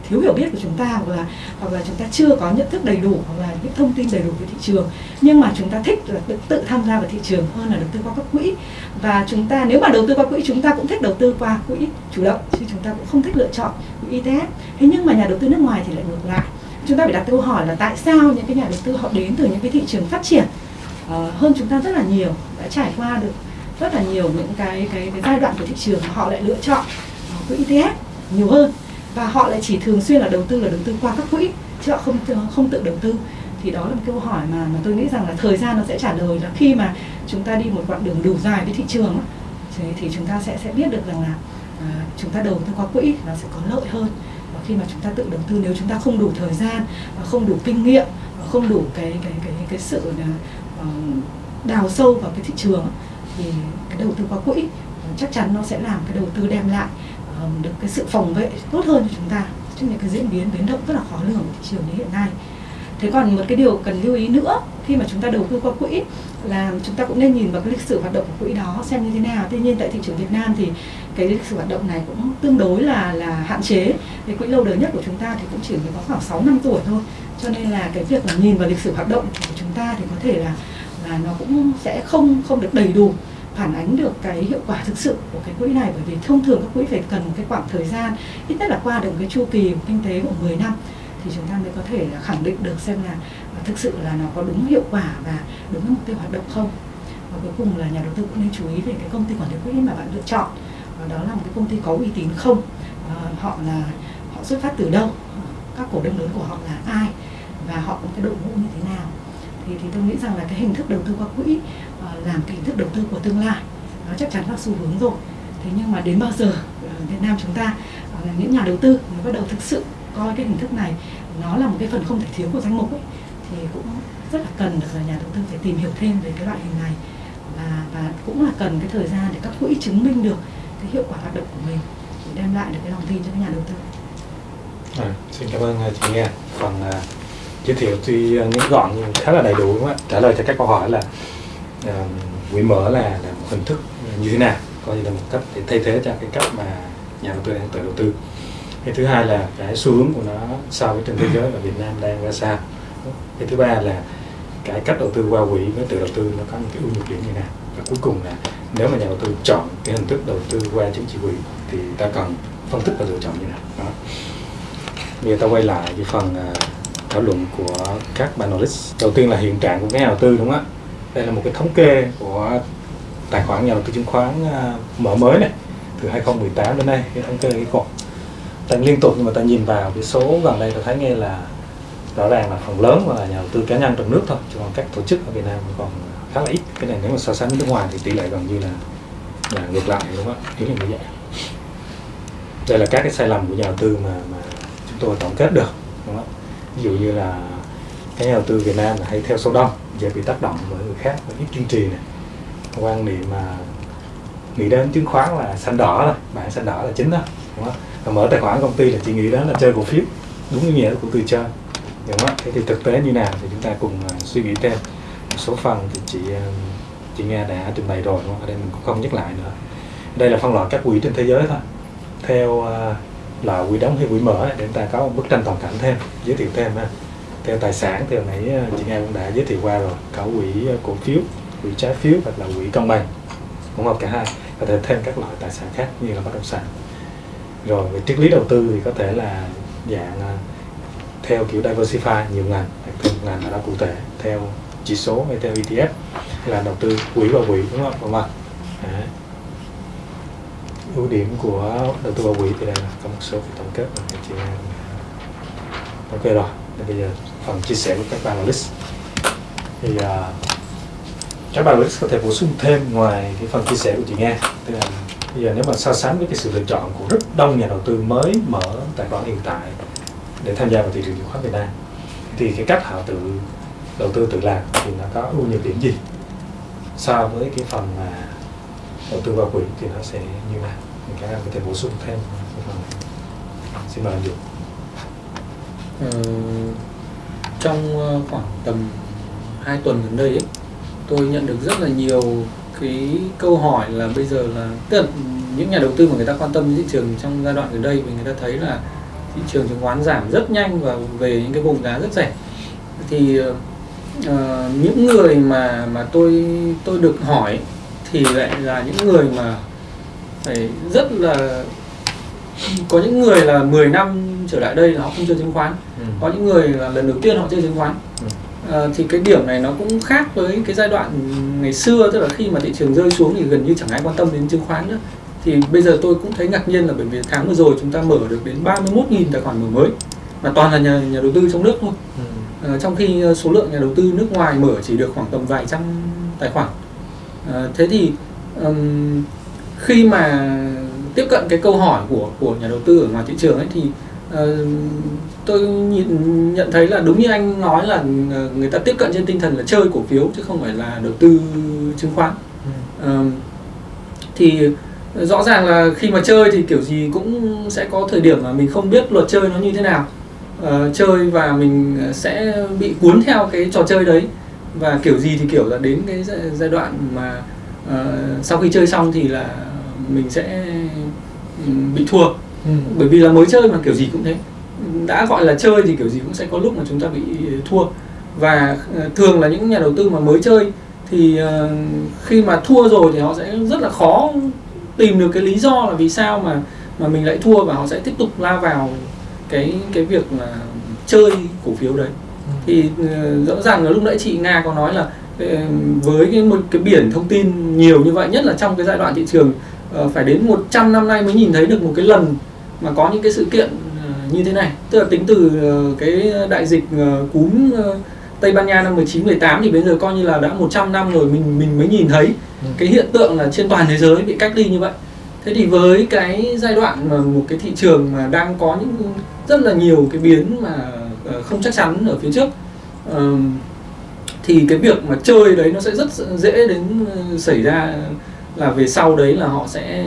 thiếu hiểu biết của chúng ta hoặc là hoặc là chúng ta chưa có nhận thức đầy đủ hoặc là những thông tin đầy đủ về thị trường. Nhưng mà chúng ta thích là tự, tự tham gia vào thị trường hơn là đầu tư qua các quỹ. Và chúng ta nếu mà đầu tư qua quỹ chúng ta cũng thích đầu tư qua quỹ chủ động chứ chúng ta cũng không thích lựa chọn quỹ ETF thế nhưng mà nhà đầu tư nước ngoài thì lại ngược lại. Chúng ta phải đặt câu hỏi là tại sao những cái nhà đầu tư họ đến từ những cái thị trường phát triển uh, hơn chúng ta rất là nhiều đã trải qua được rất là nhiều những cái cái, cái giai đoạn của thị trường họ lại lựa chọn quỹ ETF nhiều hơn. Và họ lại chỉ thường xuyên là đầu tư là đầu tư qua các quỹ chứ họ không không tự đầu tư. Thì đó là một câu hỏi mà mà tôi nghĩ rằng là thời gian nó sẽ trả lời là khi mà chúng ta đi một đoạn đường đủ dài với thị trường thì, thì chúng ta sẽ sẽ biết được rằng là à, chúng ta đầu tư qua quỹ nó sẽ có lợi hơn. Và khi mà chúng ta tự đầu tư nếu chúng ta không đủ thời gian và không đủ kinh nghiệm và không đủ cái cái cái cái sự uh, đào sâu vào cái thị trường thì cái đầu tư qua quỹ chắc chắn nó sẽ làm cái đầu tư đem lại Vâng, được cái sự phòng vệ tốt hơn cho chúng ta trước những cái diễn biến biến động rất là khó lường của thị trường như hiện nay. Thế còn một cái điều cần lưu ý nữa, khi mà chúng ta đầu tư qua quỹ, là chúng ta cũng nên nhìn vào cái lịch sử hoạt động của quỹ đó xem như thế nào. Tuy nhiên tại thị trường Việt Nam thì cái lịch sử hoạt động này cũng tương đối là là hạn chế. Cái quỹ lâu đời nhất của chúng ta thì cũng chỉ mới có khoảng 6 năm tuổi thôi. Cho nên là cái việc mà nhìn vào lịch sử hoạt động của chúng ta thì có thể là là nó cũng sẽ không không được đầy đủ phản ánh được cái hiệu quả thực sự của cái quỹ này? Bởi vì thông thường các quỹ phải cần một cái khoảng thời gian ít nhất là qua được cái chu kỳ của kinh tế của 10 năm thì chúng ta mới có thể khẳng định được xem là à, thực sự là nó có đúng hiệu quả và đúng mục tiêu hoạt động không. Và cuối cùng là nhà đầu tư cũng nên chú ý về cái công ty quản lý quỹ mà bạn lựa chọn. Và đó là một cái công ty có uy tín không? À, họ là họ xuất phát từ đâu? Các cổ đông lớn của họ là ai? Và họ có cái đội ngũ như thế nào? Thì thì tôi nghĩ rằng là cái hình thức đầu tư qua quỹ làm cái hình thức đầu tư của tương lai nó chắc chắn là xu hướng rồi thế nhưng mà đến bao giờ ờ, Việt Nam chúng ta ờ, những nhà đầu tư mới bắt đầu thực sự coi cái hình thức này nó là một cái phần không thể thiếu của danh mục ấy, thì cũng rất là cần được là nhà đầu tư phải tìm hiểu thêm về cái loại hình này và và cũng là cần cái thời gian để các quỹ chứng minh được cái hiệu quả hoạt động của mình để đem lại được cái lòng tin cho các nhà đầu tư. À, xin cảm ơn à, chị Nghe. Phần uh, à, giới thiệu tuy à, ngắn gọn nhưng khá là đầy đủ đúng không ạ? Trả lời cho các câu hỏi là quỹ mở là, là một hình thức như thế nào, coi như là một cách để thay thế cho cái cách mà nhà đầu tư đang tự đầu tư. Cái thứ hai là cái xu hướng của nó so với trên thế giới và Việt Nam đang ra sao. Cái thứ ba là cái cách đầu tư qua quỹ với tự đầu tư nó có những cái ưu nhược điểm như nào. Và cuối cùng là nếu mà nhà đầu tư chọn cái hình thức đầu tư qua chứng chỉ quỹ thì ta cần phân tích và lựa chọn như nào? Đó. Bây giờ ta quay lại cái phần ờ, thảo luận của các panelist. Đầu tiên là hiện trạng của cái nhà đầu tư đúng không ạ? Đây là một cái thống kê của tài khoản nhà đầu tư chứng khoán à, mở mới này, từ 2018 đến nay, cái thống kê cái cột. Tăng liên tục nhưng mà ta nhìn vào cái số gần đây ta thấy nghe là rõ ràng là phần lớn là nhà đầu tư cá nhân trong nước thôi, chứ còn các tổ chức ở Việt Nam còn khá là ít. Cái này nếu mà so sánh với nước ngoài thì tỷ lệ gần như là là ngược lại, đúng không ạ? Yếu như vậy. Đây là các cái sai lầm của nhà đầu tư mà mà chúng tôi tổng kết được, đúng không ví dụ như là cái nhà đầu tư Việt Nam là hay theo số đông, dễ bị tác động bởi người khác và ít kiên trì này quan niệm mà nghĩ đến chứng khoán là xanh đỏ thôi bạn xanh đỏ là chính đó, đúng không? Và mở tài khoản công ty là chỉ nghĩ đó là chơi cổ phiếu, đúng như nghĩa của từ chơi, đúng không? Thế thì thực tế như nào thì chúng ta cùng à, suy nghĩ thêm. Một số phần thì chị à, chị nghe đã trình bày rồi, đúng không? ở đây mình cũng không nhắc lại nữa. Đây là phân loại các quỹ trên thế giới thôi. Theo là quỹ đóng hay quỹ mở để chúng ta có một bức tranh toàn cảnh thêm, giới thiệu thêm ha theo tài sản thì hồi nãy ờ, chị nghe cũng đã giới thiệu qua rồi, cả quỹ ờ, cổ phiếu, quỹ trái phiếu hoặc là quỹ công bằng cũng hợp cả hai, có thể thêm các loại tài sản khác như là bất động sản. Rồi về triết lý đầu tư thì có thể là dạng ờ, theo kiểu diversify nhiều ngành hoặc ngành ở đó cụ thể theo chỉ số hay theo ETF hay là đầu tư quỹ vào quỹ, đúng không? Vâng vâng ưu điểm của đầu tư vào quỹ thì đây là có một số cái tổng kết mà chị em ok rồi. Bây giờ phần chia sẻ của các bạn list. Thì uh, các panelist có thể bổ sung thêm ngoài cái phần chia sẻ của chị nghe tức là bây giờ nếu mà so sánh với cái sự lựa chọn của rất đông nhà đầu tư mới mở tài khoản hiện tại để tham gia vào thị trường chứng khoán Việt Nam thì cái cách họ tự đầu tư tự làm thì nó có ưu nhược điểm gì so với cái phần mà đầu tư vào quỹ thì nó sẽ như nào? Các em có thể bổ sung thêm cái phần này. xin mời anh Dũng trong ờ, khoảng tầm 2 tuần gần đây ấy, tôi nhận được rất là nhiều cái câu hỏi là bây giờ là tức là những nhà đầu tư mà người ta quan tâm đến thị trường trong giai đoạn gần đây thì người ta thấy là thị trường chứng khoán giảm rất nhanh và về những cái vùng giá rất rẻ. Thì uh, những người mà mà tôi tôi được hỏi thì lại là những người mà phải rất là có những người là 10 năm trở lại đây là họ không chơi chứng khoán có những người là lần đầu tiên họ chơi chứng khoán. À, thì cái điểm này nó cũng khác với cái giai đoạn ngày xưa tức là khi mà thị trường rơi xuống thì gần như chẳng ai quan tâm đến chứng khoán nữa. Thì bây giờ tôi cũng thấy ngạc nhiên là bởi vì tháng vừa rồi chúng ta mở được đến 31.000 tài khoản mở mới mà toàn là nhà nhà đầu tư trong nước thôi. À, trong khi số lượng nhà đầu tư nước ngoài mở chỉ được khoảng tầm vài trăm tài khoản. À, thế thì ừm, khi mà tiếp cận cái câu hỏi của của nhà đầu tư ở ngoài thị trường ấy thì ờ, tôi nhìn nhận thấy là đúng như anh nói là ờ, người ta tiếp cận trên tinh thần là chơi cổ phiếu chứ không phải là đầu tư chứng khoán. Ờ, thì rõ ràng là khi mà chơi thì kiểu gì cũng sẽ có thời điểm mà mình không biết luật chơi nó như thế nào. Ờ, chơi và mình sẽ bị cuốn theo cái trò chơi đấy. Và kiểu gì thì kiểu là đến cái giai- đoạn mà ờ, sau khi chơi xong thì là mình sẽ ừm, bị thua Ừ. bởi vì là mới chơi mà kiểu gì cũng thế. Đã gọi là chơi thì kiểu gì cũng sẽ có lúc mà chúng ta bị thua. Và ờ, thường là những nhà đầu tư mà mới chơi thì ờ, khi mà thua rồi thì họ sẽ rất là khó tìm được cái lý do là vì sao mà mà mình lại thua và họ sẽ tiếp tục lao vào cái cái việc là chơi cổ phiếu đấy. Thì ờ, rõ ràng là lúc nãy chị Nga có nói là ờ, với cái một cái biển thông tin nhiều như vậy nhất là trong cái giai đoạn thị trường ờ, phải đến 100 năm nay mới nhìn thấy được một cái lần mà có những cái sự kiện ờ, như thế này tức là tính từ ờ, cái đại dịch ờ, cúm Tây Ban Nha năm 19 18 thì bây giờ coi như là đã 100 năm rồi mình mình mới nhìn thấy Ừ. cái hiện tượng là trên toàn thế giới bị cách ly như vậy. Thế thì với cái giai đoạn mà một cái thị trường mà đang có những rất là nhiều cái biến mà không chắc chắn ở phía trước thì cái việc mà chơi đấy nó sẽ rất dễ đến xảy ra là về sau đấy là họ sẽ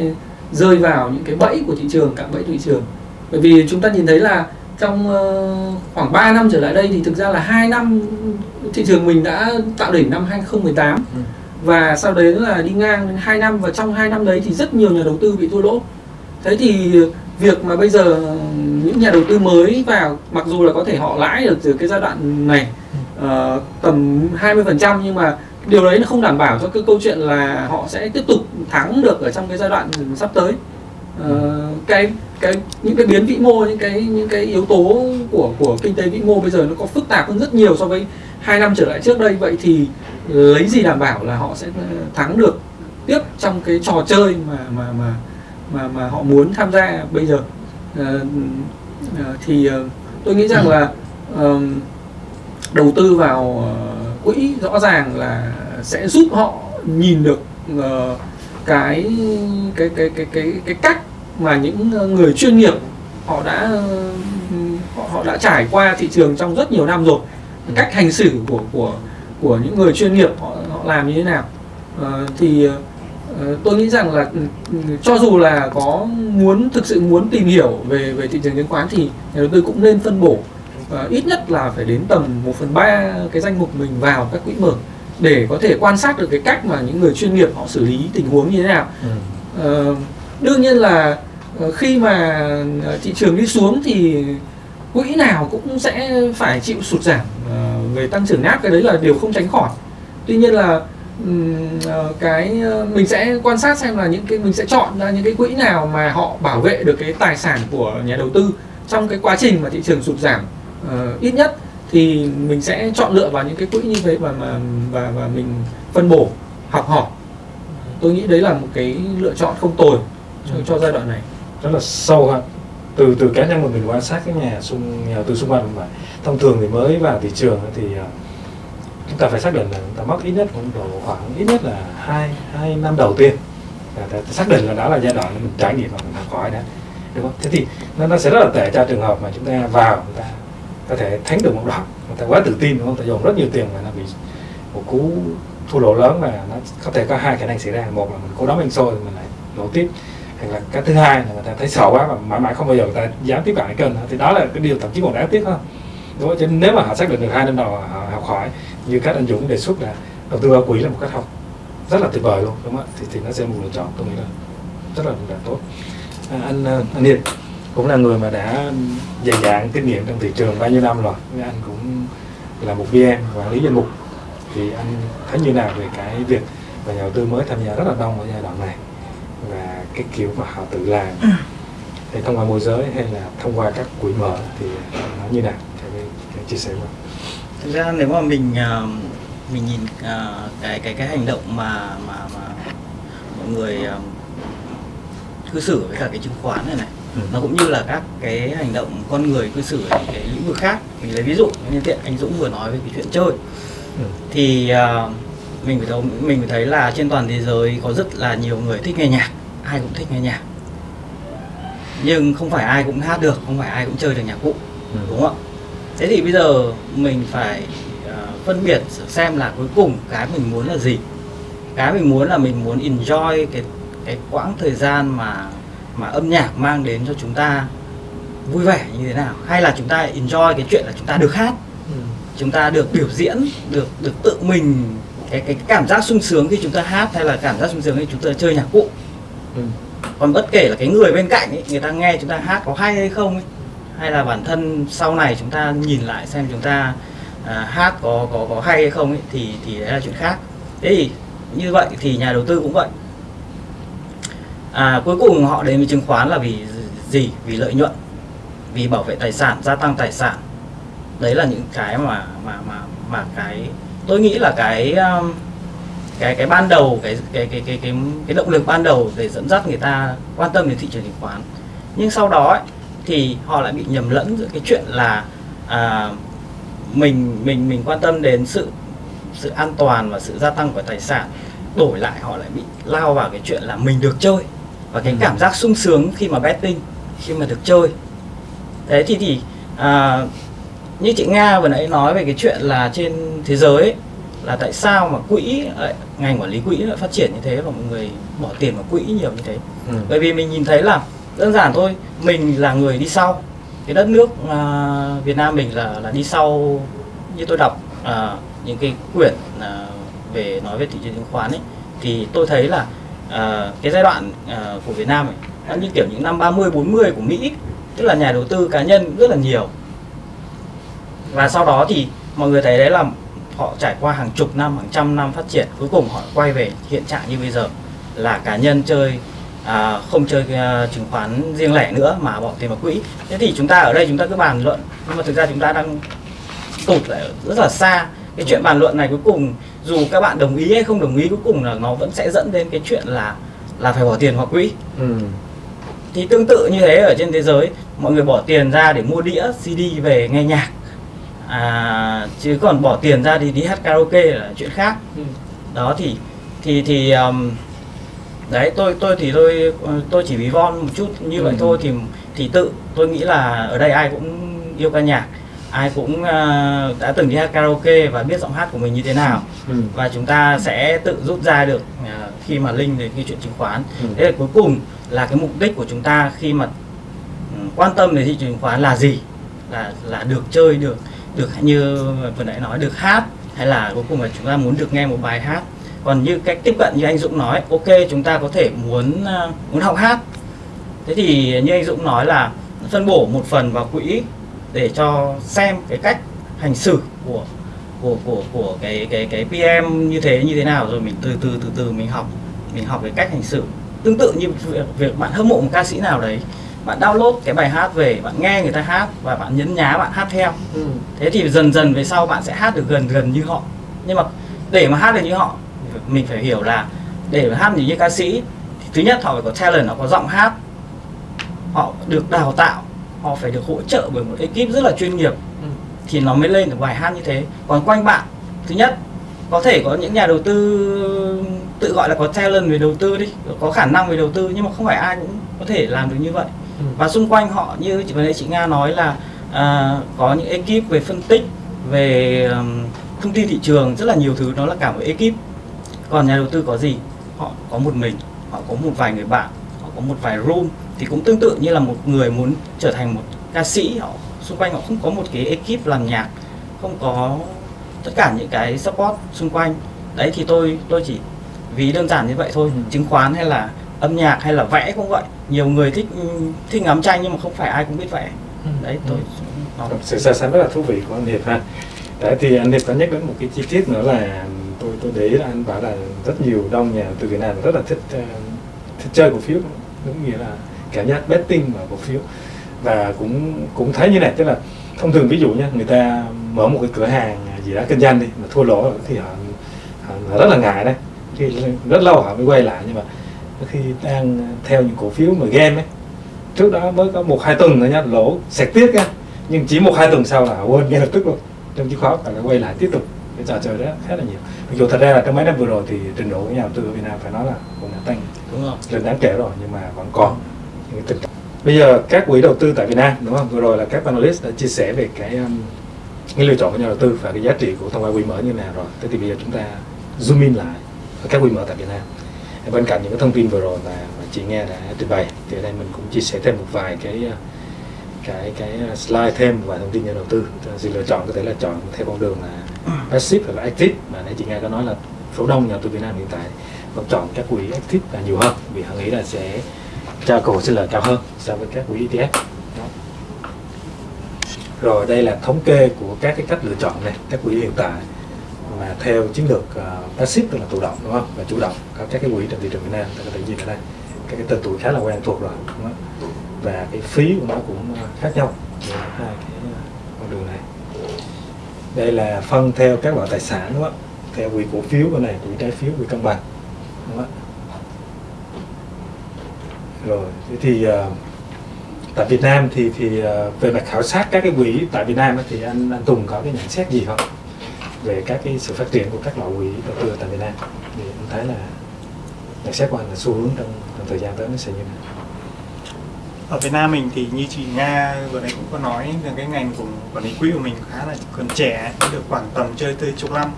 rơi vào những cái bẫy của thị trường, cạm bẫy thị trường. Bởi vì chúng ta nhìn thấy là trong ờ, khoảng 3 năm trở lại đây thì thực ra là hai năm thị trường mình đã tạo đỉnh năm 2018 Ừ. và sau đấy là đi ngang đến 2 năm và trong 2 năm đấy thì rất nhiều nhà đầu tư bị thua lỗ. Thế thì việc mà bây giờ những nhà đầu tư mới vào mặc dù là có thể họ lãi được từ cái giai đoạn này ờ, tầm 20% nhưng mà điều đấy nó không đảm bảo cho cái câu chuyện là họ sẽ tiếp tục thắng được ở trong cái giai đoạn sắp tới. Ờ, cái cái những cái biến vĩ mô những cái những cái yếu tố của của kinh tế vĩ mô bây giờ nó có phức tạp hơn rất nhiều so với hai năm trở lại trước đây vậy thì lấy gì đảm bảo là họ sẽ ờ, thắng được tiếp trong cái trò chơi mà mà mà mà mà họ muốn tham gia bây giờ Ờ, ờ thì ờ, tôi nghĩ rằng là um, đầu tư vào uh, quỹ rõ ràng là sẽ giúp họ nhìn được ờ, cái cái cái cái cái cái cách mà những người chuyên nghiệp họ đã họ, họ đã trải qua thị trường trong rất nhiều năm rồi. Cách hành xử của của của những người chuyên nghiệp họ họ làm như thế nào? Ờ, thì ờ, tôi nghĩ rằng là ừ, cho dù là có muốn thực sự muốn tìm hiểu về về thị trường chứng khoán thì nhà đầu tư cũng nên phân bổ ít nhất là phải đến tầm 1 phần ba cái danh mục mình vào các quỹ mở để có thể quan sát được cái cách mà những người chuyên nghiệp họ xử lý tình huống như thế nào. Ừ. Ờ, đương nhiên là ờ, khi mà ờ, thị trường đi xuống thì quỹ nào cũng sẽ phải chịu sụt giảm ờ, về tăng trưởng nát cái đấy là điều không tránh khỏi. Tuy nhiên là cái mình sẽ quan sát xem là những cái mình sẽ chọn ra những cái quỹ nào mà họ bảo vệ được cái tài sản của nhà đầu tư trong cái quá trình mà thị trường sụt giảm ờ, ít nhất thì mình sẽ chọn lựa vào những cái quỹ như thế và mà và và mình phân bổ học hỏi. Tôi nghĩ đấy là một cái lựa chọn không tồi cho, cho giai đoạn này. Rất là sâu ha từ từ cá nhân của mình quan sát cái nhà xung nhà tư xung quanh mà thông thường thì mới vào thị trường thì ờ, chúng ta phải xác định là chúng ta mất ít nhất cũng độ khoảng ít nhất là hai hai năm đầu tiên. Để xác định là đó là giai đoạn mình trải nghiệm và mình học hỏi đã đúng không? Thế thì nó, nó sẽ rất là tệ cho trường hợp mà chúng ta vào chúng ta có thể thắng được một đoạn. Người ta quá tự tin đúng không? Ta dồn rất nhiều tiền mà nó bị một cú thua lỗ lớn và nó có thể có hai khả năng xảy ra. Một là mình cố đóng bên xôi thì mình lại lỗ tiếp. Hoặc là cái thứ hai là người ta thấy sợ quá và mãi mãi không bao giờ người ta dám tiếp cận cái kênh. Thì đó là cái điều thậm chí còn đáng tiếc hơn. Đúng không? Chứ nếu mà họ xác định được hai năm đầu họ học hỏi như các anh Dũng đề xuất là đầu tư vào quỹ là một cách học rất là tuyệt vời luôn đúng không ạ? Thì, thì nó sẽ là một lựa chọn tôi nghĩ là rất là, là tốt. À, anh à, anh Hiền cũng là người mà đã dày dạn kinh nghiệm trong thị trường bao nhiêu năm rồi. Nên anh cũng là một PM quản lý danh mục. Thì anh thấy như nào về cái việc và nhà đầu tư mới tham gia rất là đông ở giai đoạn này? Và cái kiểu mà họ tự làm. Thì thông qua môi giới hay là thông qua các quỹ mở thì nó như nào? Cái chia sẻ anh. thực ra nếu mà mình ờ, mình nhìn ờ, cái cái cái hành động mà mà mà mọi người ờ, cư xử với cả cái chứng khoán này này Ừ. nó cũng như là các cái hành động con người cư xử ở những cái lĩnh vực khác mình lấy ví dụ như tiện anh Dũng vừa nói về cái chuyện chơi Ừ. thì ờ, mình phải thấy mình phải thấy là trên toàn thế giới có rất là nhiều người thích nghe nhạc ai cũng thích nghe nhạc nhưng không phải ai cũng hát được không phải ai cũng chơi được nhạc cụ Ừ. đúng không ạ thế thì bây giờ mình phải ờ, phân biệt xem là cuối cùng cái mình muốn là gì cái mình muốn là mình muốn enjoy cái cái quãng thời gian mà mà âm nhạc mang đến cho chúng ta vui vẻ như thế nào? Hay là chúng ta enjoy cái chuyện là chúng ta được hát? Ừ. chúng ta được biểu diễn được được tự mình cái cái cảm giác sung sướng khi chúng ta hát hay là cảm giác sung sướng khi chúng ta chơi nhạc cụ? Ừ. còn bất kể là cái người bên cạnh ấy, người ta nghe chúng ta hát có hay hay không ấy, hay là bản thân sau này chúng ta nhìn lại xem chúng ta à, hát có có có hay hay không ấy, thì thì đấy là chuyện khác. Thế thì như vậy thì nhà đầu tư cũng vậy à, cuối cùng họ đến với chứng khoán là vì gì? Vì lợi nhuận vì bảo vệ tài sản gia tăng tài sản. Đấy là những cái mà mà mà mà cái tôi nghĩ là cái um, cái cái ban đầu cái cái cái cái cái cái động lực ban đầu để dẫn dắt người ta quan tâm đến thị trường chứng khoán. Nhưng sau đó ấy, thì họ lại bị nhầm lẫn giữa cái chuyện là à, mình mình mình quan tâm đến sự sự an toàn và sự gia tăng của tài sản đổi lại họ lại bị lao vào cái chuyện là mình được chơi và cái cảm giác sung sướng khi mà betting khi mà được chơi. Thế thì thì à, như chị Nga vừa nãy nói về cái chuyện là trên thế giới ấy, là tại sao mà quỹ ngành quản lý quỹ lại phát triển như thế và mọi người bỏ tiền vào quỹ nhiều như thế? Ừ. bởi vì mình nhìn thấy là đơn giản thôi mình là người đi sau. Cái đất nước à, Việt Nam mình là là đi sau như tôi đọc à, những cái quyển à, về nói về thị trường chứng khoán ấy thì tôi thấy là à, cái giai đoạn à, của Việt Nam ấy như kiểu những năm 30 40 của Mỹ tức là nhà đầu tư cá nhân rất là nhiều. Và sau đó thì mọi người thấy đấy là họ trải qua hàng chục năm hàng trăm năm phát triển cuối cùng họ quay về hiện trạng như bây giờ là cá nhân chơi à, không chơi à, chứng khoán riêng lẻ nữa mà bỏ tiền vào quỹ. Thế thì chúng ta ở đây chúng ta cứ bàn luận nhưng mà thực ra chúng ta đang tụt lại rất là xa. Cái chuyện bàn luận này cuối cùng dù các bạn đồng ý hay không đồng ý cuối cùng là nó vẫn sẽ dẫn đến cái chuyện là là phải bỏ tiền vào quỹ Ừ. thì tương tự như thế ở trên thế giới mọi người bỏ tiền ra để mua đĩa CD về nghe nhạc à, chứ còn bỏ tiền ra thì đi hát karaoke là chuyện khác Ừ. đó thì thì thì um, đấy tôi tôi thì tôi tôi chỉ ví von một chút như vậy Ừ. thôi thì thì tự tôi nghĩ là ở đây ai cũng yêu ca nhạc ai cũng à, đã từng đi hát karaoke và biết giọng hát của mình như thế nào. Ừ. và chúng ta sẽ tự rút ra được à, khi mà link đến cái chuyện chứng khoán. Ừ. thế là cuối cùng là cái mục đích của chúng ta khi mà ừ, quan tâm đến thị trường chứng khoán là gì? Là là được chơi được được như vừa nãy nói được hát hay là cuối cùng là chúng ta muốn được nghe một bài hát. Còn như cách tiếp cận như anh Dũng nói ok chúng ta có thể muốn à, muốn học hát. Thế thì như anh Dũng nói là phân bổ một phần vào quỹ để cho xem cái cách hành xử của của của của cái cái cái PM như thế như thế nào. Rồi mình từ từ từ từ mình học mình học cái cách hành xử. Tương tự như việc, việc bạn hâm mộ một ca sĩ nào đấy bạn download cái bài hát về bạn nghe người ta hát và bạn nhấn nhá bạn hát theo. Ừ. thế thì dần dần về sau bạn sẽ hát được gần gần như họ. Nhưng mà để mà hát được như họ mình phải hiểu là để mà hát được như ca sĩ thì thứ nhất họ phải có talent họ có giọng hát họ được đào tạo họ phải được hỗ trợ bởi một ekip rất là chuyên nghiệp. Ừ. thì nó mới lên được bài hát như thế. Còn quanh bạn thứ nhất có thể có những nhà đầu tư tự gọi là có talent về đầu tư đi có khả năng về đầu tư nhưng mà không phải ai cũng có thể làm được như vậy. Ừ. và xung quanh họ như chị vừa nãy chị Nga nói là à, có những ekip về phân tích về ừm, thông tin thị trường rất là nhiều thứ đó là cả một ekip. Còn nhà đầu tư có gì? Họ có một mình họ có một vài người bạn họ có một vài room thì cũng tương tự như là một người muốn trở thành một ca sĩ họ xung quanh họ không có một cái ekip làm nhạc không có tất cả những cái support xung quanh. Đấy thì tôi tôi chỉ ví đơn giản như vậy thôi Ừ. chứng khoán hay là âm nhạc hay là vẽ cũng vậy. Nhiều người thích thích ngắm tranh nhưng mà không phải ai cũng biết vẽ. Đấy tôi nó sự so sánh rất là thú vị của anh Hiệp ha. Đấy thì anh Hiệp có nhắc đến một cái chi tiết nữa là tôi tôi để ý là anh bảo là rất nhiều đông nhà từ Việt Nam rất là thích ờ, thích chơi cổ phiếu. Đúng nghĩa là cảm giác betting vào cổ phiếu. Và cũng cũng thấy như này tức là thông thường ví dụ nha người ta mở một cái cửa hàng gì đó kinh doanh đi mà thua lỗ thì họ, họ, rất là ngại đấy. Thì rất lâu họ mới quay lại nhưng mà khi đang theo những cổ phiếu mà game ấy. Trước đó mới có một hai tuần thôi nhá lỗ sẹt tiếc nha nhưng chỉ một hai tuần sau là quên ngay lập tức luôn. Trong chứng khoán lại quay lại tiếp tục. Cái trò chơi đó khá là nhiều. Mặc dù thật ra là trong mấy năm vừa rồi thì trình độ của nhà đầu tư ở Việt Nam phải nói là cũng đã tăng đúng không? lên đáng kể rồi nhưng mà vẫn còn những tình trạng bây giờ các quỹ đầu tư tại Việt Nam đúng không? Vừa rồi là các panelist đã chia sẻ về cái um, cái lựa chọn của nhà đầu tư và cái giá trị của thông qua quỹ mở như thế nào rồi. Thế thì bây giờ chúng ta zoom in lại ở các quỹ mở tại Việt Nam. Bên cạnh những cái thông tin vừa rồi mà, mà chị nghe đã trình bày thì ở đây mình cũng chia sẻ thêm một vài cái uh, cái cái uh, slide thêm và vài thông tin nhà đầu tư. Sự lựa chọn có thể là chọn theo con đường là passive hoặc là active. Mà nãy chị nghe có nói là số đông nhà đầu tư Việt Nam hiện tại vẫn chọn các quỹ active là nhiều hơn. Vì họ nghĩ là sẽ cho cổ sinh lời cao hơn so với các quỹ ETF rồi đây là thống kê của các cái cách lựa chọn này các quỹ hiện tại mà theo chiến lược uh, passive tức là thụ động đúng không? Và chủ động. Có các cái quỹ trên thị trường Việt Nam ta có thể nhìn ở đây. Các cái tên tuổi khá là quen thuộc rồi đúng không? và cái phí của nó cũng ờ, khác nhau. Giữa hai cái ờ, con đường này. Đây là phân theo các loại tài sản đúng không? Theo quỹ cổ phiếu bên này quỹ trái phiếu quỹ cân bằng đúng không rồi thế thì uh, tại Việt Nam thì thì uh, về mặt khảo sát các cái quỹ tại Việt Nam thì anh anh Tùng có cái nhận xét gì không? Về các cái sự phát triển của các loại quỹ đầu tư tại Việt Nam? Thì anh thấy là nhận xét của anh là xu hướng trong, trong thời gian tới nó sẽ như thế nào? Ở Việt Nam mình thì như chị Nga vừa nãy cũng có nói là cái ngành của quản lý quỹ của mình khá là còn trẻ được khoảng tầm chơi tới chục năm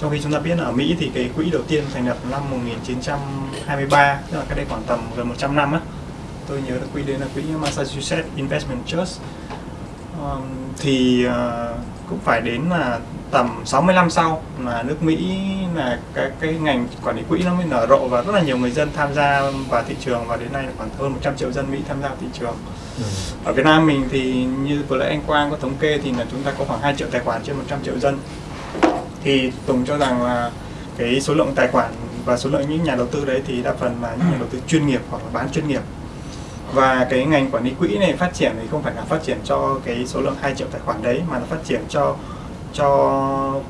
trong khi chúng ta biết là ở Mỹ thì cái quỹ đầu tiên thành lập năm 1923 tức là cái đây khoảng tầm gần 100 năm á tôi nhớ là quỹ đấy là quỹ Massachusetts Investment Trust um, thì uh, cũng phải đến là tầm 60 năm sau là nước Mỹ là cái cái ngành quản lý quỹ nó mới nở rộ và rất là nhiều người dân tham gia vào thị trường và đến nay là khoảng hơn 100 triệu dân Mỹ tham gia thị trường. ừ. Ở Việt Nam mình thì như vừa nãy anh Quang có thống kê thì là chúng ta có khoảng 2 triệu tài khoản trên 100 triệu dân. Thì Tùng cho rằng là cái số lượng tài khoản và số lượng những nhà đầu tư đấy thì đa phần là những nhà đầu tư chuyên nghiệp hoặc là bán chuyên nghiệp. Và cái ngành quản lý quỹ này phát triển thì không phải là phát triển cho cái số lượng 2 triệu tài khoản đấy, mà là phát triển cho cho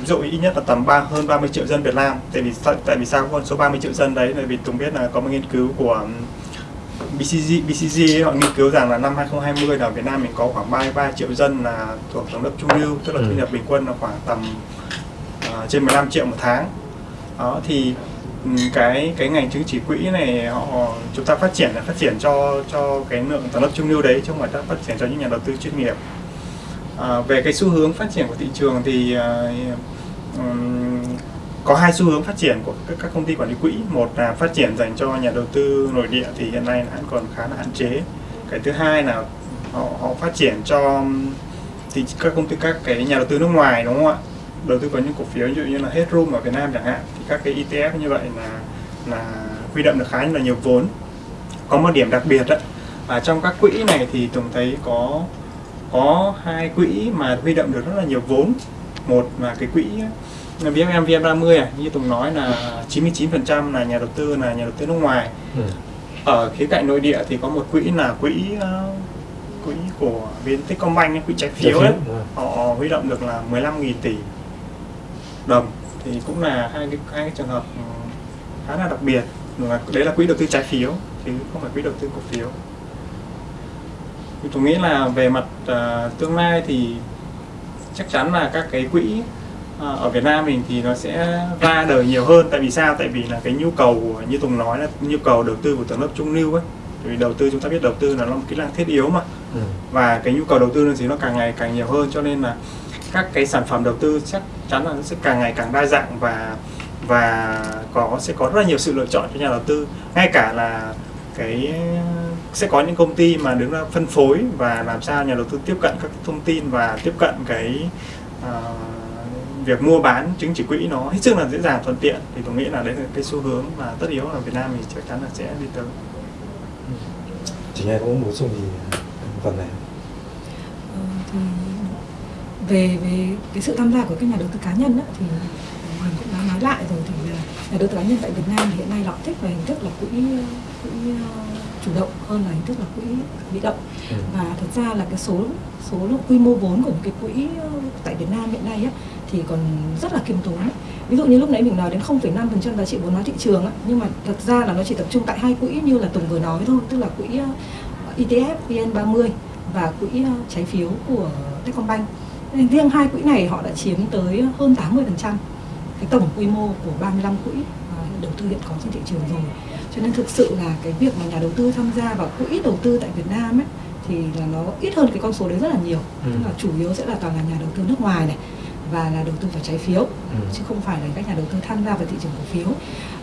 ví dụ ít nhất là tầm ba, hơn 30 triệu dân Việt Nam. Tại vì tại vì sao con số 30 triệu dân đấy? Tại vì Tùng biết là có một nghiên cứu của BCG BCG họ nghiên cứu rằng là năm 2020 là Việt Nam mình có khoảng 33 triệu dân là thuộc tầng lớp trung lưu tức là Ừ. thu nhập bình quân là khoảng tầm ờ, trên 15 triệu một tháng đó thì ừ, cái cái ngành chứng chỉ quỹ này họ chúng ta phát triển là phát triển cho cho cái lượng tầng lớp trung lưu đấy chứ không phải phát triển cho những nhà đầu tư chuyên nghiệp À, về cái xu hướng phát triển của thị trường thì à, ừm, có hai xu hướng phát triển của các, các công ty quản lý quỹ. Một là phát triển dành cho nhà đầu tư nội địa thì hiện nay vẫn còn khá là hạn chế. Cái thứ hai là họ, họ phát triển cho thì các công ty các cái nhà đầu tư nước ngoài đúng không ạ? Đầu tư vào những cổ phiếu ví dụ như là Headroom ở Việt Nam chẳng hạn thì các cái ETF như vậy là là huy động được khá là nhiều vốn. Có một điểm đặc biệt đấy là trong các quỹ này thì Tùng thấy có có hai quỹ mà huy động được rất là nhiều vốn. Một là cái quỹ VFM VM30 à, như Tùng nói là 99% là nhà đầu tư là nhà đầu tư nước ngoài. Ừ. ở khía cạnh nội địa thì có một quỹ là quỹ ờ, quỹ của ấy, quỹ trái phiếu ấy. ừ. họ huy động được là 15.000 tỷ đồng. Thì cũng là hai cái hai cái trường hợp ừ, khá là đặc biệt. Là đấy là quỹ đầu tư trái phiếu chứ không phải quỹ đầu tư cổ phiếu. Thì tôi nghĩ là về mặt ờ, tương lai thì chắc chắn là các cái quỹ ở Việt Nam mình thì nó sẽ ra đời nhiều hơn. Tại vì sao? Tại vì là cái nhu cầu của- như Tùng nói là nhu cầu đầu tư của tầng lớp trung lưu ấy. Vì đầu tư chúng ta biết đầu tư là nó một kỹ năng thiết yếu mà. Ừ. và cái nhu cầu đầu tư thì nó càng ngày càng nhiều hơn. Cho nên là các cái sản phẩm đầu tư chắc chắn là nó sẽ càng ngày càng đa dạng và và có sẽ có rất là nhiều sự lựa chọn cho nhà đầu tư. Ngay cả là cái sẽ có những công ty mà đứng ra phân phối và làm sao nhà đầu tư tiếp cận các thông tin và tiếp cận cái ờ, việc mua bán chứng chỉ quỹ nó hết sức là dễ dàng thuận tiện. Thì tôi nghĩ là đấy là cái xu hướng mà tất yếu là Việt Nam thì chắc chắn là sẽ đi tới. Chị nghe có muốn bổ sung gì phần này? Ờ, thì về về cái sự tham gia của các nhà đầu tư cá nhân á, thì mình cũng đã nói lại rồi thì là nhà đầu tư cá nhân tại Việt Nam hiện nay họ thích về hình thức là quỹ quỹ ờ, chủ động hơn là hình thức là quỹ bị động. Ừ. và thực ra là cái số số lượng quy mô vốn của những cái quỹ ờ, tại Việt Nam hiện nay á, thì còn rất là kiêm tốn ấy. ví dụ như lúc nãy mình nói đến 0,5% giá trị vốn hóa thị trường á, nhưng mà thật ra là nó chỉ tập trung tại hai quỹ như là Tùng vừa nói thôi tức là quỹ ờ, ETF VN30 và quỹ ờ, trái phiếu của Techcombank nên riêng hai quỹ này họ đã chiếm tới hơn 80% cái tổng quy mô của 35 quỹ ờ, đầu tư hiện có trên thị trường rồi cho nên thực sự là cái việc mà nhà đầu tư tham gia vào quỹ đầu tư tại Việt Nam ấy thì là nó ít hơn cái con số đấy rất là nhiều Ừ. tức là chủ yếu sẽ là toàn là nhà đầu tư nước ngoài này và là đầu tư vào trái phiếu Ừ. chứ không phải là các nhà đầu tư tham gia vào thị trường cổ phiếu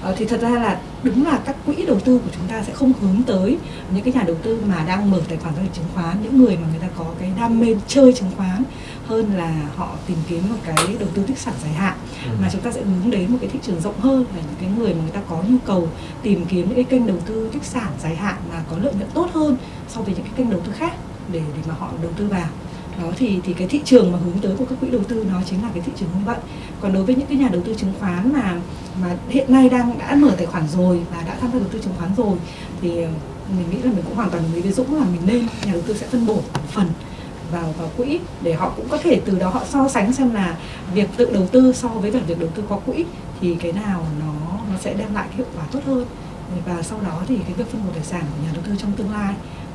Ờ, thì thật ra là đúng là các quỹ đầu tư của chúng ta sẽ không hướng tới những cái nhà đầu tư mà đang mở tài khoản giao dịch chứng khoán những người mà người ta có cái đam mê chơi chứng khoán hơn là họ tìm kiếm một cái đầu tư tích sản dài hạn Ừ. mà chúng ta sẽ hướng đến một cái thị trường rộng hơn là những cái người mà người ta có nhu cầu tìm kiếm những cái kênh đầu tư tích sản dài hạn mà có lợi nhuận tốt hơn so với những cái kênh đầu tư khác để để mà họ đầu tư vào đó thì thì cái thị trường mà hướng tới của các quỹ đầu tư nó chính là cái thị trường như vậy còn đối với những cái nhà đầu tư chứng khoán mà mà hiện nay đang, đã mở tài khoản rồi và đã tham gia đầu tư chứng khoán rồi, thì ờ, mình nghĩ là mình cũng hoàn toàn đồng ý với Dũng là mình nên nhà đầu tư sẽ phân bổ một phần vào vào quỹ để họ cũng có thể từ đó họ so sánh xem là việc tự đầu tư so với cả việc đầu tư qua quỹ thì cái nào nó nó sẽ đem lại cái hiệu quả tốt hơn. Và sau đó thì cái việc phân bổ tài sản của nhà đầu tư trong tương lai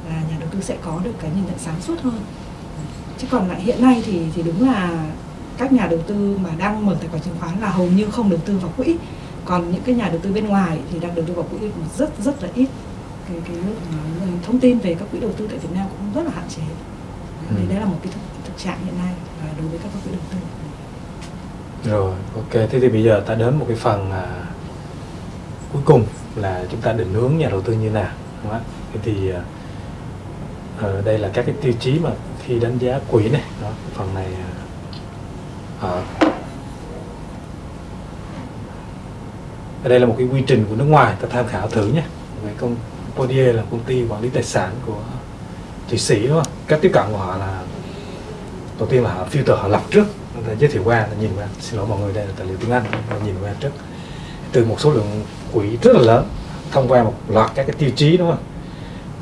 là nhà đầu tư sẽ có được cái nhìn nhận sáng suốt hơn chứ còn lại hiện nay thì thì đúng là các nhà đầu tư mà đang mở tài khoản chứng khoán là hầu như không đầu tư vào quỹ còn những cái nhà đầu tư bên ngoài thì đang đầu tư vào quỹ rất rất là ít cái cái mà thông tin về các quỹ đầu tư tại Việt Nam cũng rất là hạn chế Ừ. đấy, đấy là một cái thực, thực trạng hiện nay và đối với các quỹ đầu tư Rồi, ok. Thế thì bây giờ ta đến một cái phần à, cuối cùng là chúng ta định hướng nhà đầu tư như nào. Đúng không? ạ? Thế thì à, ờ, đây là các cái tiêu chí mà khi đánh giá quỹ này. Đó, phần này à, ở đây là một cái quy trình của nước ngoài ta tham khảo thử nhé. Về công Podier là công ty quản lý tài sản của Thụy Sĩ đúng không? Cách tiếp cận của họ là đầu tiên là họ filter họ lọc trước ta giới thiệu qua ta nhìn qua xin lỗi mọi người đây là tài liệu tiếng Anh ta nhìn qua trước từ một số lượng quỹ rất là lớn thông qua một loạt các cái tiêu chí đúng không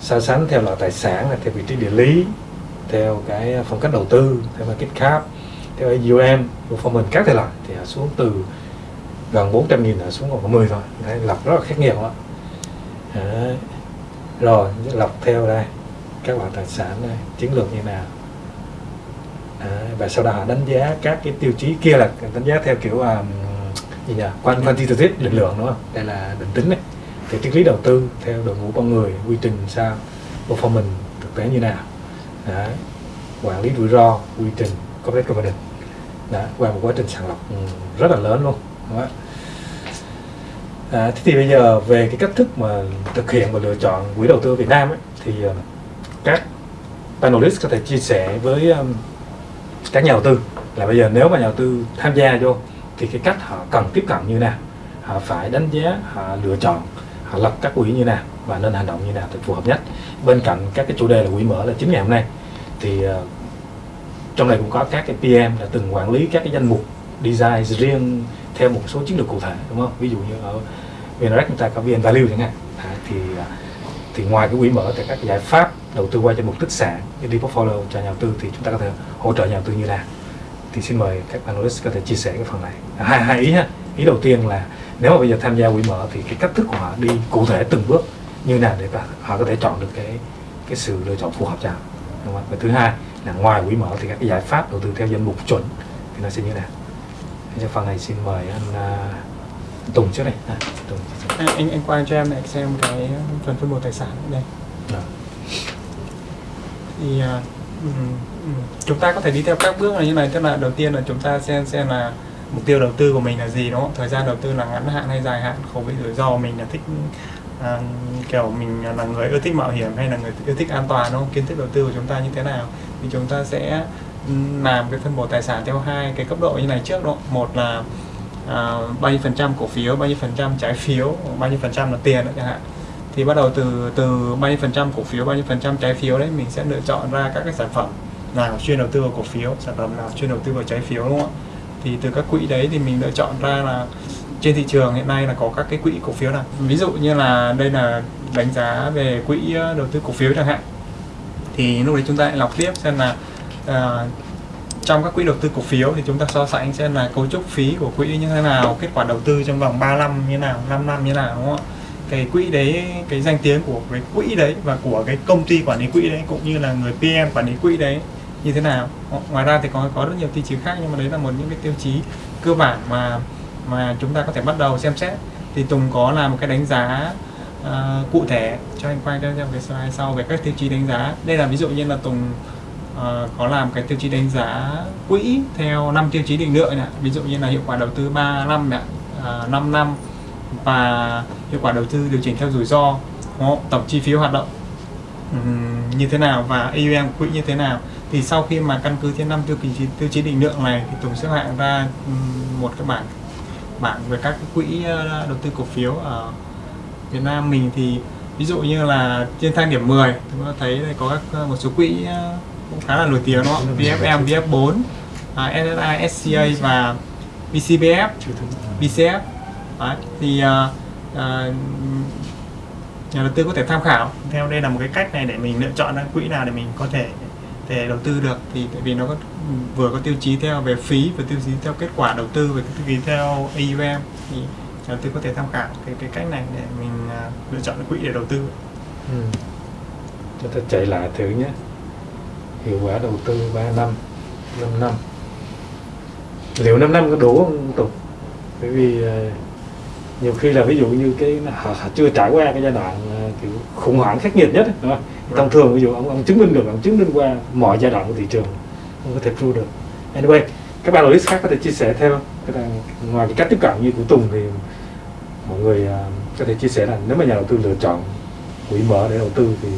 so sánh theo loại tài sản là theo vị trí địa lý theo cái phong cách đầu tư theo market cap theo AUM performance các thể loại thì hạ xuống từ gần 400 nghìn hạ xuống còn có 10 thôi. Đấy, lọc rất là khác nghiệt đó Đấy. rồi lọc theo đây các loại tài sản đây chiến lược như nào? Đấy, và sau đó họ đánh giá các cái tiêu chí kia là đánh giá theo kiểu um, gì nhỉ? Quan quantitative định lượng đúng không? Đây là định tính này. Thì triết lý đầu tư theo đội ngũ con người quy trình sao performance thực tế như nào? Đấy. quản lý rủi ro quy trình corporate governance đã qua một quá trình sàng lọc ừ, rất là lớn luôn đúng không? À, thế thì bây giờ về cái cách thức mà thực hiện và lựa chọn quỹ đầu tư Việt Nam ấy, thì ờ, các panelist có thể chia sẻ với um, các nhà đầu tư là bây giờ nếu mà nhà đầu tư tham gia vô thì cái cách họ cần tiếp cận như nào họ phải đánh giá họ lựa chọn họ lập các quỹ như nào và nên hành động như nào thì phù hợp nhất. Bên cạnh các cái chủ đề là quỹ mở là chính ngày hôm nay thì uh, trong này cũng có các cái PM là từng quản lý các cái danh mục design riêng theo một số chiến lược cụ thể đúng không? Ví dụ như ở VNREX chúng ta có VN Value chẳng hạn. À, thì ờ, thì ngoài cái quỹ mở thì các giải pháp đầu tư qua cho mục tích sản như đi portfolio cho nhà đầu tư thì chúng ta có thể hỗ trợ nhà đầu tư như nào. Thì xin mời các panelist có thể chia sẻ cái phần này. À, hai hai ý ha. Ý đầu tiên là nếu mà bây giờ tham gia quỹ mở thì cái cách thức của họ đi cụ thể từng bước như nào để họ- họ có thể chọn được cái cái sự lựa chọn phù hợp cho họ đúng không? và thứ hai là ngoài quỹ mở thì các cái giải pháp đầu tư theo danh mục chuẩn thì nó sẽ như thế nào? Cho phần này xin mời anh uh, Tùng trước đây. À, Tùng. Anh anh, anh quay cho em này xem cái phần phân bổ tài sản đây. Rồi. thì à, ừm, ừm, chúng ta có thể đi theo các bước là như này tức là đầu tiên là chúng ta xem xem là mục tiêu đầu tư của mình là gì đúng không? Thời gian đầu tư là ngắn hạn hay dài hạn khẩu vị rủi ro mình là thích à, kiểu mình là người ưa thích mạo hiểm hay là người ưa thích an toàn đúng không? Kiến thức đầu tư của chúng ta như thế nào? Thì chúng ta sẽ ừ, làm cái phân bổ tài sản theo hai cái cấp độ như này trước đó một là à, bao nhiêu phần trăm cổ phiếu bao nhiêu phần trăm trái phiếu bao nhiêu phần trăm là tiền đó chẳng hạn. Thì bắt đầu từ từ bao nhiêu phần trăm cổ phiếu bao nhiêu phần trăm trái phiếu đấy mình sẽ lựa chọn ra các cái sản phẩm nào chuyên đầu tư vào cổ phiếu sản phẩm nào chuyên đầu tư vào trái phiếu đúng không ạ? Thì từ các quỹ đấy thì mình lựa chọn ra là trên thị trường hiện nay là có các cái quỹ cổ phiếu nào? Ví dụ như là đây là đánh giá về quỹ ờ, đầu tư cổ phiếu chẳng hạn. Thì lúc đấy chúng ta lại lọc tiếp xem là uh, trong các quỹ đầu tư cổ phiếu thì chúng ta so sánh xem là cấu trúc phí của quỹ như thế nào kết quả đầu tư trong vòng 3 năm như thế nào 5 năm như thế nào đúng không ạ? Cái quỹ đấy cái danh tiếng của cái quỹ đấy và của cái công ty quản lý quỹ đấy cũng như là người PM quản lý quỹ đấy như thế nào. Ngoài ra thì có có rất nhiều tiêu chí khác nhưng mà đấy là một những cái tiêu chí cơ bản mà mà chúng ta có thể bắt đầu xem xét. Thì Tùng có làm một cái đánh giá uh, cụ thể cho anh quay cho cái slide sau về các tiêu chí đánh giá. Đây là ví dụ như là Tùng uh, có làm cái tiêu chí đánh giá quỹ theo năm tiêu chí định lượng này ví dụ như là hiệu quả đầu tư 3 năm này, uh, 5 năm và hiệu quả đầu tư điều chỉnh theo rủi ro tổng chi phí hoạt động um, như thế nào và AUM quỹ như thế nào. Thì sau khi mà căn cứ trên năm tiêu chí tiêu chí định lượng này thì Tùng xếp hạng ra um, một cái bảng bảng về các quỹ ờ, đầu tư cổ phiếu ở Việt Nam mình thì ví dụ như là trên thang điểm 10 chúng ta thấy đây có các ờ, một số quỹ ờ, cũng khá là nổi tiếng đó VFM, VF4, SSI, SCA và BCBF, BCF Đấy, thì uh, nhà đầu tư có thể tham khảo. Theo đây là một cái cách này để mình lựa chọn ra quỹ nào để mình có thể để đầu tư được thì tại vì nó có vừa có tiêu chí theo về phí và tiêu chí theo kết quả đầu tư và tiêu chí theo AUM thì đầu tư có thể tham khảo cái cái cách này để mình uh, lựa chọn quỹ để đầu tư. Ừ. Chúng ta chạy lại thử nhé. Hiệu quả đầu tư 3 năm, 5 năm. Liệu 5 năm có đủ không Tục? Bởi vì uh, nhiều khi là ví dụ như cái họ, họ chưa trải qua cái giai đoạn uh, kiểu khủng hoảng khắc nghiệt nhất đúng không? thông thường ví dụ ông ông chứng minh được ông chứng minh qua mọi giai đoạn của thị trường không có thể prove được. Anyway các bạn analyst khác có thể chia sẻ theo. Cái là, ngoài cái cách tiếp cận như của Tùng thì mọi người à, có thể chia sẻ là nếu mà nhà đầu tư lựa chọn quỹ mở để đầu tư thì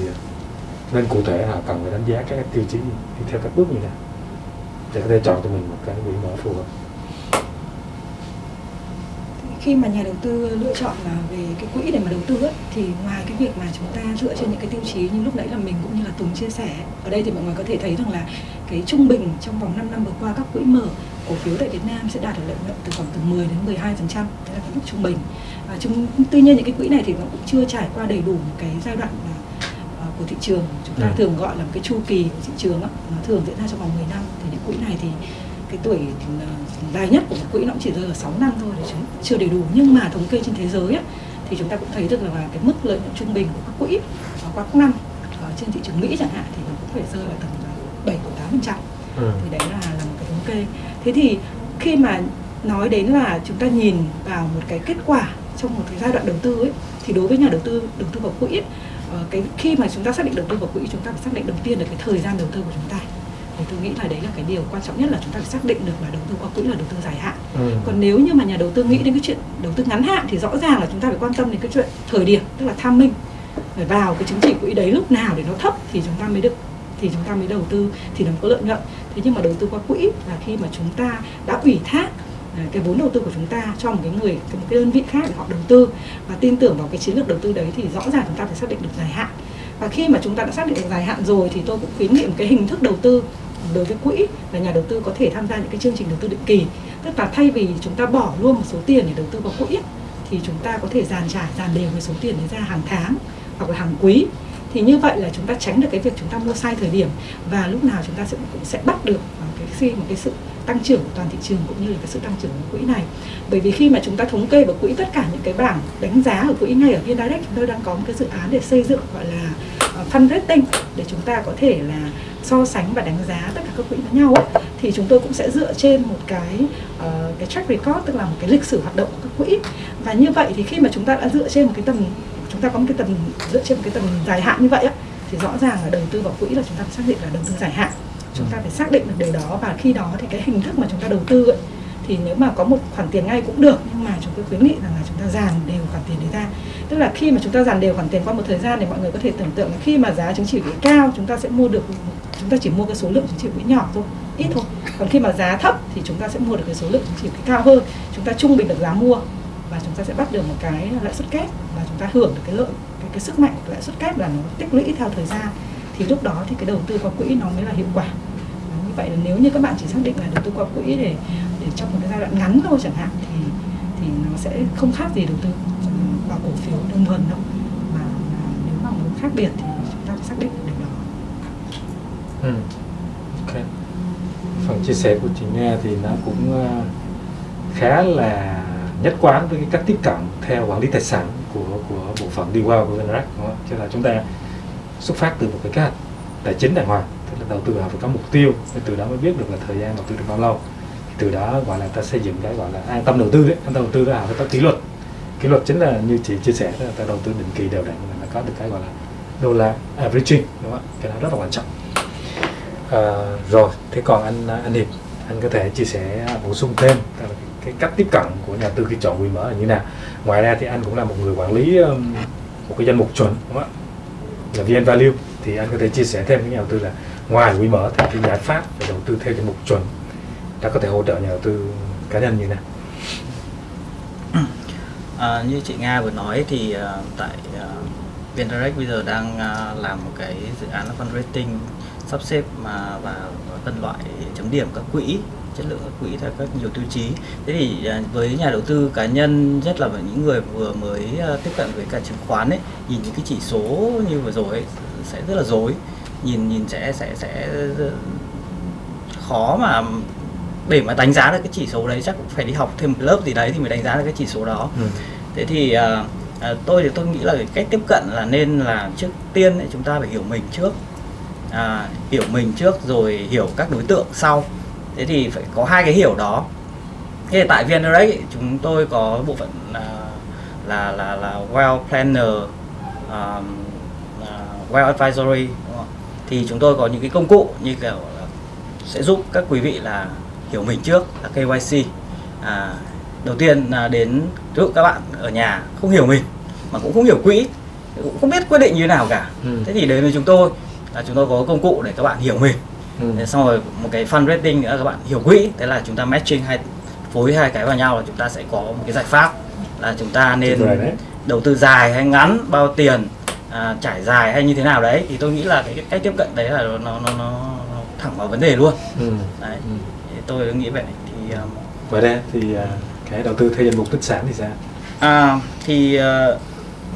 nên cụ thể là cần phải đánh giá các tiêu chí theo các bước như nào. Để có thể chọn cho mình một cái quỹ mở phù hợp khi mà nhà đầu tư lựa chọn về cái quỹ để mà đầu tư ấy, thì ngoài cái việc mà chúng ta dựa trên những cái tiêu chí như lúc nãy là mình cũng như là Tùng chia sẻ ở đây thì mọi người có thể thấy rằng là cái trung bình trong vòng 5 năm vừa qua các quỹ mở cổ phiếu tại Việt Nam sẽ đạt được lợi nhuận từ khoảng từ 10 đến 12 phần trăm đấy là cái mức trung bình. Và chúng tuy nhiên những cái quỹ này thì nó cũng chưa trải qua đầy đủ một cái giai đoạn uh, của thị trường. Chúng ta ừ. thường gọi là một cái chu kỳ của thị trường đó, nó thường diễn ra trong vòng 10 năm. Thì những quỹ này thì cái tuổi ờ, dài nhất của một quỹ nó cũng chỉ rơi ở 6 năm thôi thì chúng chưa đầy đủ nhưng mà thống kê trên thế giới ấy, thì chúng ta cũng thấy được là cái mức lợi nhuận trung bình của các quỹ qua các năm ở trên thị trường Mỹ chẳng hạn thì nó cũng phải rơi vào tầm 7 8 phần trăm. Ừ. thì đấy là là một cái thống kê. Thế thì khi mà nói đến là chúng ta nhìn vào một cái kết quả trong một cái giai đoạn đầu tư ấy thì đối với nhà đầu tư đầu tư vào quỹ ấy, ờ, cái khi mà chúng ta xác định đầu tư vào quỹ chúng ta phải xác định đầu tiên là cái thời gian đầu tư của chúng ta tôi nghĩ là đấy là cái điều quan trọng nhất là chúng ta phải xác định được là đầu tư qua quỹ là đầu tư dài hạn. Ừ. còn nếu như mà nhà đầu tư nghĩ đến cái chuyện đầu tư ngắn hạn thì rõ ràng là chúng ta phải quan tâm đến cái chuyện thời điểm tức là tham minh phải vào cái chứng chỉ quỹ đấy lúc nào để nó thấp thì chúng ta mới được thì chúng ta mới đầu tư thì nó có lợi nhuận. Thế nhưng mà đầu tư qua quỹ là khi mà chúng ta đã ủy thác à, cái vốn đầu tư của chúng ta cho một cái người một cái đơn vị khác để họ đầu tư. Và tin tưởng vào cái chiến lược đầu tư đấy thì rõ ràng chúng ta phải xác định được dài hạn. Và khi mà chúng ta đã xác định được dài hạn rồi thì tôi cũng khuyến nghị một cái hình thức đầu tư đối với quỹ là nhà đầu tư có thể tham gia những cái chương trình đầu tư định kỳ. Tức là thay vì chúng ta bỏ luôn một số tiền để đầu tư vào quỹ, thì chúng ta có thể dàn trải, dàn đều cái số tiền đấy ra hàng tháng hoặc là hàng quý. Thì như vậy là chúng ta tránh được cái việc chúng ta mua sai thời điểm và lúc nào chúng ta sẽ, cũng sẽ bắt được cái khi một cái sự tăng trưởng của toàn thị trường cũng như là cái sự tăng trưởng của quỹ này. Bởi vì khi mà chúng ta thống kê vào quỹ tất cả những cái bảng đánh giá ở quỹ ngay ở viên direct chúng tôi đang có một cái dự án để xây dựng, gọi là ờ, fundraising để chúng ta có thể là so sánh và đánh giá tất cả các quỹ với nhau ấy, thì chúng tôi cũng sẽ dựa trên một cái uh, cái track record tức là một cái lịch sử hoạt động của các quỹ. Và như vậy thì khi mà chúng ta đã dựa trên một cái tầm chúng ta có một cái tầm dựa trên một cái tầm dài hạn như vậy ấy, thì rõ ràng là đầu tư vào quỹ là chúng ta phải xác định là đầu tư dài hạn. Chúng ta phải xác định được điều đó và khi đó thì cái hình thức mà chúng ta đầu tư ấy, thì nếu mà có một khoản tiền ngay cũng được nhưng mà chúng tôi khuyến nghị rằng là chúng ta dàn đều khoản tiền đấy ra. Tức là khi mà chúng ta dàn đều khoản tiền qua một thời gian thì mọi người có thể tưởng tượng là khi mà giá chứng chỉ quỹ cao chúng ta sẽ mua được chúng ta chỉ mua cái số lượng chứng chỉ quỹ nhỏ thôi ít thôi. Còn khi mà giá thấp thì chúng ta sẽ mua được cái số lượng chứng chỉ quỹ cao hơn. Chúng ta trung bình được giá mua và chúng ta sẽ bắt được một cái lãi suất kép và chúng ta hưởng được cái lợi cái, cái sức mạnh của lãi suất kép là nó tích lũy theo thời gian. Thì lúc đó thì cái đầu tư qua quỹ nó mới là hiệu quả. Như vậy là nếu như các bạn chỉ xác định là đầu tư qua quỹ để để trong một cái giai đoạn ngắn thôi chẳng hạn thì thì nó sẽ không khác gì đầu tư vào cổ phiếu đơn thuần đâu mà, mà nếu mà muốn khác biệt thì chúng ta phải xác định được điều đó Ừ. Ok. Phần chia sẻ của chị nghe thì nó cũng ờ, khá là nhất quán với cái cách tiếp cận theo quản lý tài sản của của bộ phận đi qua của Venrac đúng không? Chứ là chúng ta xuất phát từ một cái kế hoạch tài chính đàng hoàng, tức là đầu tư họ phải có mục tiêu, để từ đó mới biết được là thời gian đầu tư được bao lâu. Thì từ đó gọi là ta xây dựng cái gọi là an tâm đầu tư đấy, an tâm đầu tư là phải có kỷ luật. Kỷ luật chính là như chị chia sẻ, là ta đầu tư định kỳ đều đặn là nó có được cái gọi là đô la averaging đúng không ạ? Cái đó rất là quan trọng. À, rồi, thế còn anh à, anh Hiệp, anh có thể chia sẻ à, bổ sung thêm cái, cách tiếp cận của nhà tư khi chọn quỹ mở là như nào? Ngoài ra thì anh cũng là một người quản lý một cái danh mục chuẩn đúng không ạ? Là VN Value thì anh có thể chia sẻ thêm với nhà đầu tư là ngoài quỹ mở thì cái giải pháp để đầu tư theo danh mục chuẩn đã có thể hỗ trợ nhà đầu tư cá nhân như thế nào? À, như chị Nga vừa nói thì uh, tại à, uh, VNDirect bây giờ đang uh, làm một cái dự án là fundraising sắp xếp mà và phân loại chấm điểm các quỹ chất lượng các quỹ theo các nhiều tiêu chí thế thì với nhà đầu tư cá nhân nhất là với những người vừa mới tiếp cận với cả chứng khoán ấy nhìn những cái chỉ số như vừa rồi ấy, sẽ rất là dối nhìn nhìn sẽ sẽ sẽ khó mà để mà đánh giá được cái chỉ số đấy chắc cũng phải đi học thêm một lớp gì đấy thì mới đánh giá được cái chỉ số đó Ừ. thế thì à, à, tôi thì tôi nghĩ là cái cách tiếp cận là nên là trước tiên ấy, chúng ta phải hiểu mình trước à, hiểu mình trước rồi hiểu các đối tượng sau thế thì phải có hai cái hiểu đó thế thì tại VNRX chúng tôi có bộ phận à, là là là well planner um, à, well advisory đúng không? thì chúng tôi có những cái công cụ như kiểu là sẽ giúp các quý vị là hiểu mình trước là KYC à, đầu tiên là đến ví dụ các bạn ở nhà không hiểu mình mà cũng không hiểu quỹ cũng không biết quyết định như thế nào cả Ừ. thế thì đến với chúng tôi là chúng tôi có công cụ để các bạn hiểu mình Ừ. Xong rồi một cái fundraising nữa các bạn hiểu quỹ thế là chúng ta matching hai phối hai cái vào nhau là chúng ta sẽ có một cái giải pháp là chúng ta nên đầu tư dài hay ngắn bao tiền à, trải dài hay như thế nào đấy thì tôi nghĩ là cái, cái cách tiếp cận đấy là nó nó, nó, nó thẳng vào vấn đề luôn Ừ. đấy Ừ. tôi nghĩ vậy thì um, Ngoài ra thì à, cái đầu tư theo danh mục tích sản thì sao? À, thì ờ,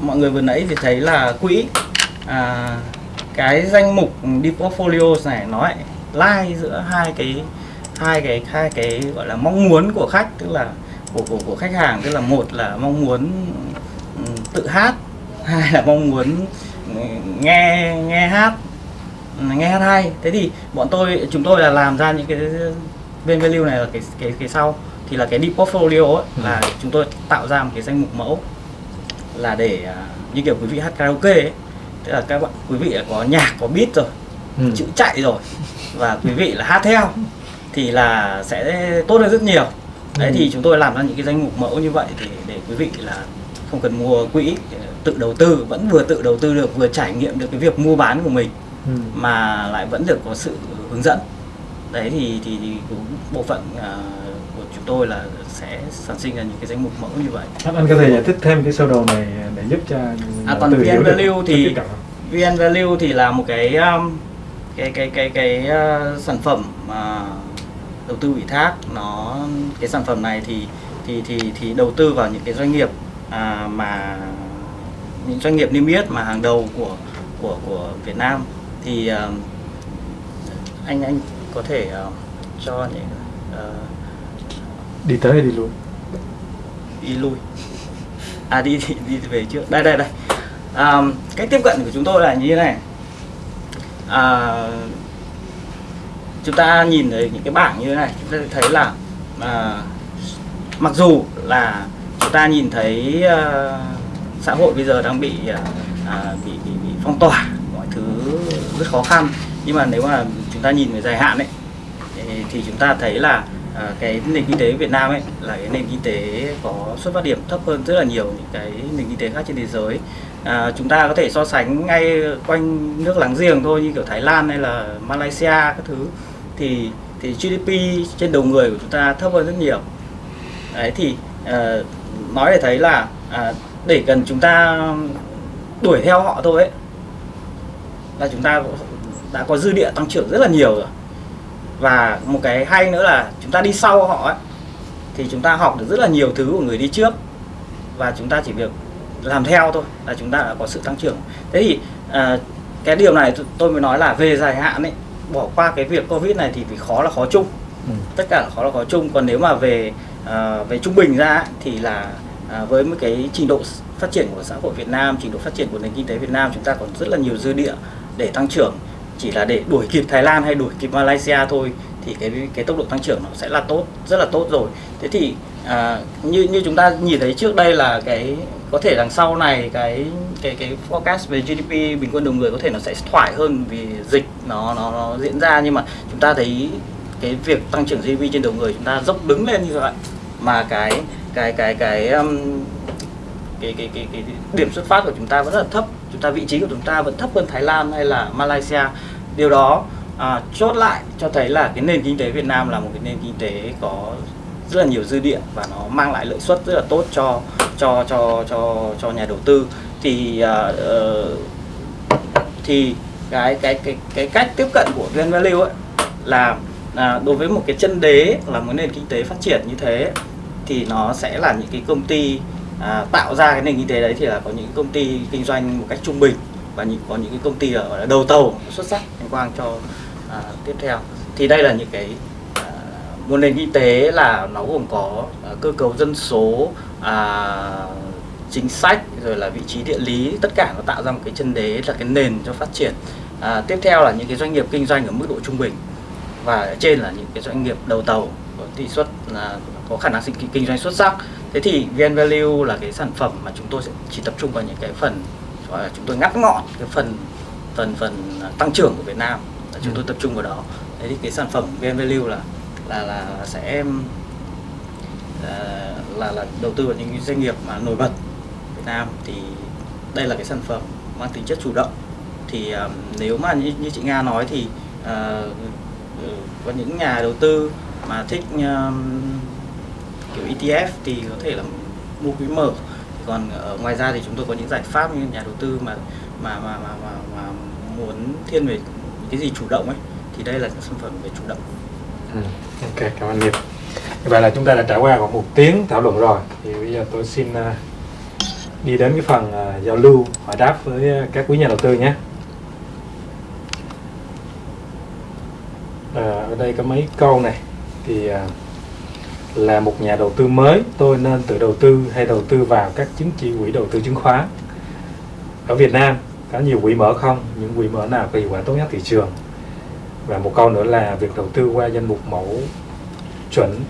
mọi người vừa nãy thì thấy là quỹ à, cái danh mục đi portfolio này nó lại lai giữa hai cái hai cái hai cái gọi là mong muốn của khách tức là của của của khách hàng tức là một là mong muốn ừm, tự hát hai là mong muốn ừ, nghe nghe hát nghe hát hay thế thì bọn tôi chúng tôi là làm ra những cái bên value này là cái cái cái sau thì là cái deep portfolio ấy, Ừ. là chúng tôi tạo ra một cái danh mục mẫu là để à, như kiểu quý vị hát karaoke ấy tức là các bạn quý vị có nhạc có beat rồi Ừ. chữ chạy rồi và quý vị là hát theo thì là sẽ tốt hơn rất nhiều đấy Ừ. thì chúng tôi làm ra những cái danh mục mẫu như vậy thì để quý vị là không cần mua quỹ tự đầu tư vẫn vừa tự đầu tư được vừa trải nghiệm được cái việc mua bán của mình Ừ. mà lại vẫn được có sự hướng dẫn đấy thì thì, thì cũng bộ phận à, của chúng tôi là sẽ sản sinh ra những cái danh mục mẫu như vậy. Anh, anh có thể giải thích thêm cái sơ đồ này để giúp cho đầu còn VN Value thì-? VN Value thì là một cái um, cái cái cái cái uh, sản phẩm mà đầu tư ủy thác. Nó cái sản phẩm này thì thì thì thì đầu tư vào những cái doanh nghiệp à, mà những doanh nghiệp niêm yết mà hàng đầu của của của Việt Nam. Thì um, anh anh có thể uh, cho những uh, đi tới hay đi lui? Đi lui. À đi đi, đi về trước. Đây đây đây. À, cách tiếp cận của chúng tôi là như thế này. À, chúng ta nhìn thấy những cái bảng như thế này chúng ta thấy là à, mặc dù là chúng ta nhìn thấy à, xã hội bây giờ đang bị à, bị, bị bị phong tỏa mọi thứ rất khó khăn nhưng mà nếu mà chúng ta nhìn về dài hạn ấy thì- chúng ta thấy là à, cái nền kinh tế Việt Nam ấy là cái nền kinh tế có xuất phát điểm thấp hơn rất là nhiều những cái nền kinh tế khác trên thế giới. À, chúng ta có thể so sánh ngay quanh nước láng giềng thôi như kiểu Thái Lan hay là Malaysia các thứ thì thì GDP trên đầu người của chúng ta thấp hơn rất nhiều. Đấy thì à, nói để thấy là à, để cần chúng ta đuổi theo họ thôi ấy là chúng ta đã có dư địa tăng trưởng rất là nhiều rồi. Và một cái hay nữa là chúng ta đi sau họ ấy thì chúng ta học được rất là nhiều thứ của người đi trước. Và chúng ta chỉ việc làm theo thôi là chúng ta đã có sự tăng trưởng. Thế thì uh, cái điều này tôi mới nói là về dài hạn ấy bỏ qua cái việc covid này thì vì khó là khó chung. Ừ. tất cả là khó là khó chung. Còn nếu mà về uh, về trung bình ra thì là uh, với một cái trình độ phát triển của xã hội Việt Nam trình độ phát triển của nền kinh tế Việt Nam chúng ta còn rất là nhiều dư địa để tăng trưởng chỉ là để đuổi kịp Thái Lan hay đuổi kịp Malaysia thôi thì cái cái tốc độ tăng trưởng nó sẽ là tốt rất là tốt rồi. Thế thì à, như như chúng ta nhìn thấy trước đây là cái có thể đằng sau này cái cái cái forecast về GDP bình quân đầu người có thể nó sẽ thoải hơn vì dịch nó nó, nó diễn ra. Nhưng mà chúng ta thấy cái việc tăng trưởng GDP trên đầu người chúng ta dốc đứng lên như vậy. Mà cái cái cái cái um, cái, cái, cái, cái điểm xuất phát của chúng ta vẫn rất là thấp. Chúng ta vị trí của chúng ta vẫn thấp hơn Thái Lan hay là Malaysia. Điều đó à, chốt lại cho thấy là cái nền kinh tế Việt Nam là một cái nền kinh tế có rất là nhiều dư địa và nó mang lại lợi suất rất là tốt cho cho cho cho cho nhà đầu tư. Thì uh, thì cái cái cái cái cách tiếp cận của Green Value ấy là à, đối với một cái chân đế là một nền kinh tế phát triển như thế thì nó sẽ là những cái công ty à, tạo ra cái nền kinh tế đấy thì là có những công ty kinh doanh một cách trung bình và những có những cái công ty ở đầu tàu xuất sắc anh Quang cho à, tiếp theo. Thì đây là những cái à, một nền kinh tế là nó gồm có à, cơ cấu dân số à, chính sách rồi là vị trí địa lý tất cả nó tạo ra một cái chân đế là cái nền cho phát triển. À, tiếp theo là những cái doanh nghiệp kinh doanh ở mức độ trung bình và ở trên là những cái doanh nghiệp đầu tàu có tỷ suất là có khả năng sinh kinh doanh xuất sắc. Thế thì VN Value là cái sản phẩm mà chúng tôi sẽ chỉ tập trung vào những cái phần gọi là chúng tôi ngắt ngọn cái phần phần phần tăng trưởng của Việt Nam. Là chúng tôi ừ. tập trung vào đó. Thế thì cái sản phẩm VN Value là là là sẽ là là, là đầu tư vào những doanh nghiệp mà nổi bật Việt Nam. Thì đây là cái sản phẩm mang tính chất chủ động. Thì um, nếu mà như, như chị Nga nói thì uh, có những nhà đầu tư mà thích um, kiểu ETF thì có thể là mua quỹ mở còn ở ngoài ra thì chúng tôi có những giải pháp như nhà đầu tư mà mà mà mà, mà, mà muốn thiên về cái gì chủ động ấy thì đây là sản phẩm về chủ động. Ừ. Ok, cảm ơn Nghiệp. Như vậy là chúng ta đã trải qua khoảng một tiếng thảo luận rồi. Thì bây giờ tôi xin à, đi đến cái phần à, giao lưu hỏi đáp với à, các quý nhà đầu tư nhé. À, ở đây có mấy câu này thì uh, là một nhà đầu tư mới. Tôi nên tự đầu tư hay đầu tư vào các chứng chỉ quỹ đầu tư chứng khoán. Ở Việt Nam có nhiều quỹ mở không? Những quỹ mở nào có hiệu quả tốt nhất thị trường? Và một câu nữa là việc đầu tư qua danh mục mẫu chuẩn.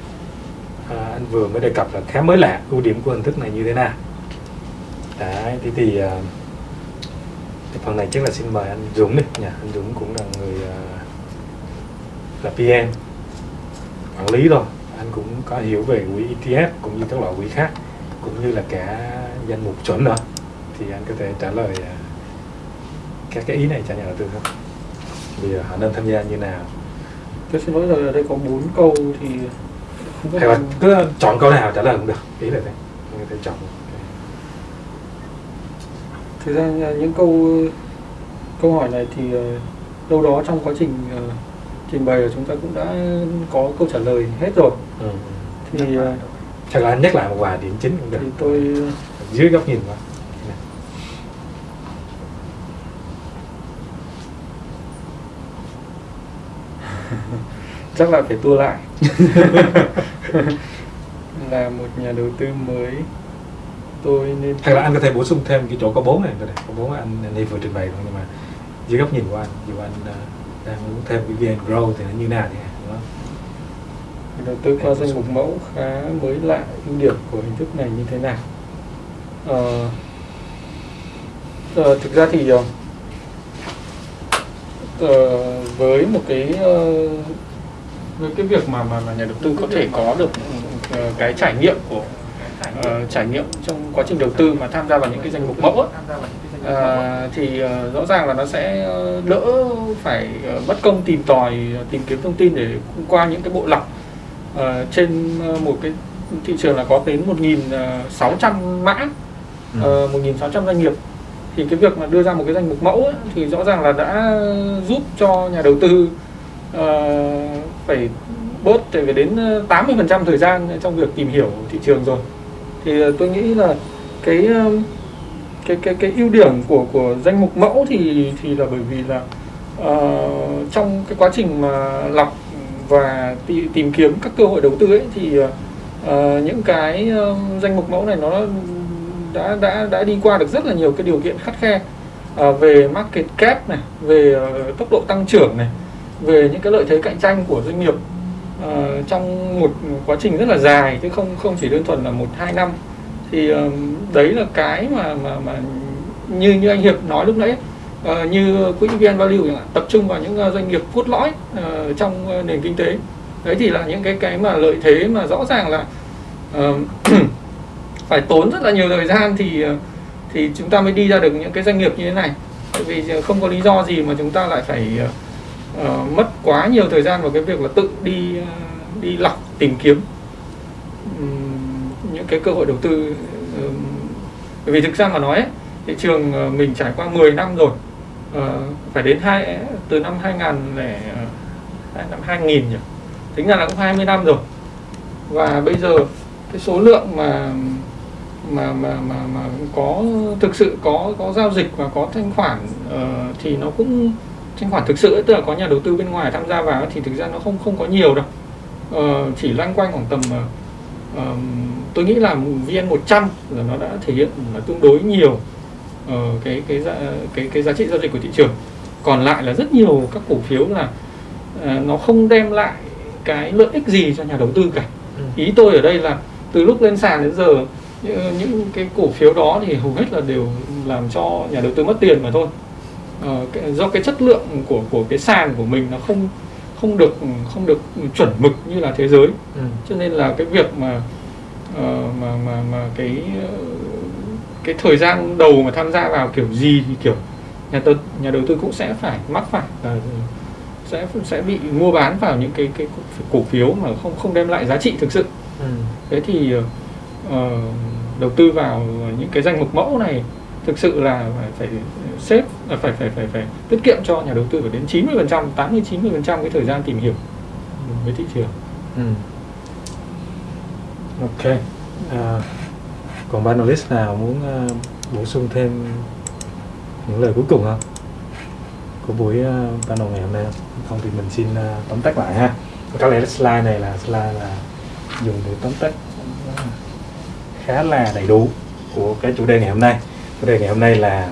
À, anh vừa mới đề cập là khá mới lạ. Ưu điểm của hình thức này như thế nào? Đấy, thì, thì, uh, thì phần này chắc là xin mời anh Dũng đi. Nha anh Dũng cũng là người uh, là PM quản lý rồi anh cũng có hiểu về quỹ ETF cũng như các loại quỹ khác cũng như là cả danh mục chuẩn nữa. Thì anh có thể trả lời uh, các cái ý này cho nhà đầu tư không? Bây giờ họ nên tham gia như nào? Tôi xin lỗi rồi ở đây có bốn câu thì không hay là cứ chọn câu nào trả lời cũng được ý là thế. Người ta chọn. Thực ra những câu câu hỏi này thì uh, đâu đó trong quá trình uh, trình bày chúng ta cũng đã có câu trả lời hết rồi ừ. thì chắc là anh nhắc lại một vài điểm chính cũng được. thì tôi dưới góc nhìn quá chắc là phải tua lại. Là một nhà đầu tư mới. Tôi nên hay là anh có thể bổ sung thêm cái chỗ có bốn này có thể. Có bốn anh này vừa trình bày thôi nhưng mà dưới góc nhìn của anh dù anh uh, đang muốn thêm cái VN Grow thì nó như nào thì? Đầu tư qua danh mục mẫu khá mới lạ ưu điểm của hình thức này như thế nào? À, à, thực ra thì à, với một cái à, với cái việc mà mà, mà nhà đầu tư có thể có được à, cái trải nghiệm của à, trải nghiệm trong quá trình đầu tư mà tham gia vào những cái danh mục mẫu ấy, à, thì uh, rõ ràng là nó sẽ đỡ phải uh, mất công tìm tòi tìm kiếm thông tin để qua những cái bộ lọc uh, trên một cái thị trường là có đến 1.600 mã ừ. uh, 1.600 doanh nghiệp thì cái việc mà đưa ra một cái danh mục mẫu ấy, thì rõ ràng là đã giúp cho nhà đầu tư uh, phải bớt phải đến 80% thời gian trong việc tìm hiểu thị trường rồi thì tôi nghĩ là cái cái cái cái ưu điểm của của danh mục mẫu thì thì là bởi vì là uh, trong cái quá trình mà lọc và tì, tìm kiếm các cơ hội đầu tư ấy thì uh, những cái uh, danh mục mẫu này nó đã đã đã đi qua được rất là nhiều cái điều kiện khắt khe. Uh, về market cap này, về uh, tốc độ tăng trưởng này, về những cái lợi thế cạnh tranh của doanh nghiệp uh, trong một quá trình rất là dài chứ không không chỉ đơn thuần là một hai năm. Thì uh, đấy là cái mà mà mà như như anh Hiệp nói lúc nãy uh, như quỹ VN Value tập trung vào những uh, doanh nghiệp cốt lõi uh, trong uh, nền kinh tế. Đấy thì là những cái cái mà lợi thế mà rõ ràng là uh, phải tốn rất là nhiều thời gian thì thì chúng ta mới đi ra được những cái doanh nghiệp như thế này. Bởi vì không có lý do gì mà chúng ta lại phải uh, mất quá nhiều thời gian vào cái việc là tự đi uh, đi lọc tìm kiếm um, những cái cơ hội đầu tư um, bởi vì thực ra mà nói ấy, thị trường mình trải qua 10 năm rồi Ờ, phải đến hai từ năm 2000 lẻ ờ, năm 2000 nhỉ? Tính ra là cũng 20 năm rồi. Và bây giờ cái số lượng mà mà mà mà mà có thực sự có có giao dịch và có thanh khoản uh, thì nó cũng thanh khoản thực sự ấy, tức là có nhà đầu tư bên ngoài tham gia vào thì thực ra nó không không có nhiều đâu. Uh, chỉ loanh quanh khoảng tầm uh, tôi nghĩ là vn 100 là nó đã thể hiện là tương đối nhiều uh, cái cái giá, cái cái giá trị giao dịch của thị trường còn lại là rất nhiều các cổ phiếu là uh, nó không đem lại cái lợi ích gì cho nhà đầu tư cả ừ. ý tôi ở đây là từ lúc lên sàn đến giờ những cái cổ phiếu đó thì hầu hết là đều làm cho nhà đầu tư mất tiền mà thôi cái, do cái chất lượng của của cái sàn của mình nó không không được không được chuẩn mực như là thế giới ừ. cho nên là cái việc mà uh, mà mà mà cái cái thời gian đầu mà tham gia vào kiểu gì thì kiểu nhà đầu nhà đầu tư cũng sẽ phải mắc phải uh, sẽ sẽ bị mua bán vào những cái cái cổ phiếu mà không không đem lại giá trị thực sự ừ. thế thì uh, đầu tư vào những cái danh mục mẫu này thực sự là phải phải xếp phải phải phải phải, phải tiết kiệm cho nhà đầu tư phải đến 90 phần trăm 80 90 phần trăm cái thời gian tìm hiểu với thị trường. Ừ. Ok. À, còn ban nào muốn uh, bổ sung thêm những lời cuối cùng không? của buổi uh, panel ngày hôm nay không? Thì mình xin uh, tóm tắt lại ha. Có lẽ slide này là slide là dùng để tóm tắt khá là đầy đủ của cái chủ đề ngày hôm nay. Chủ đề ngày hôm nay là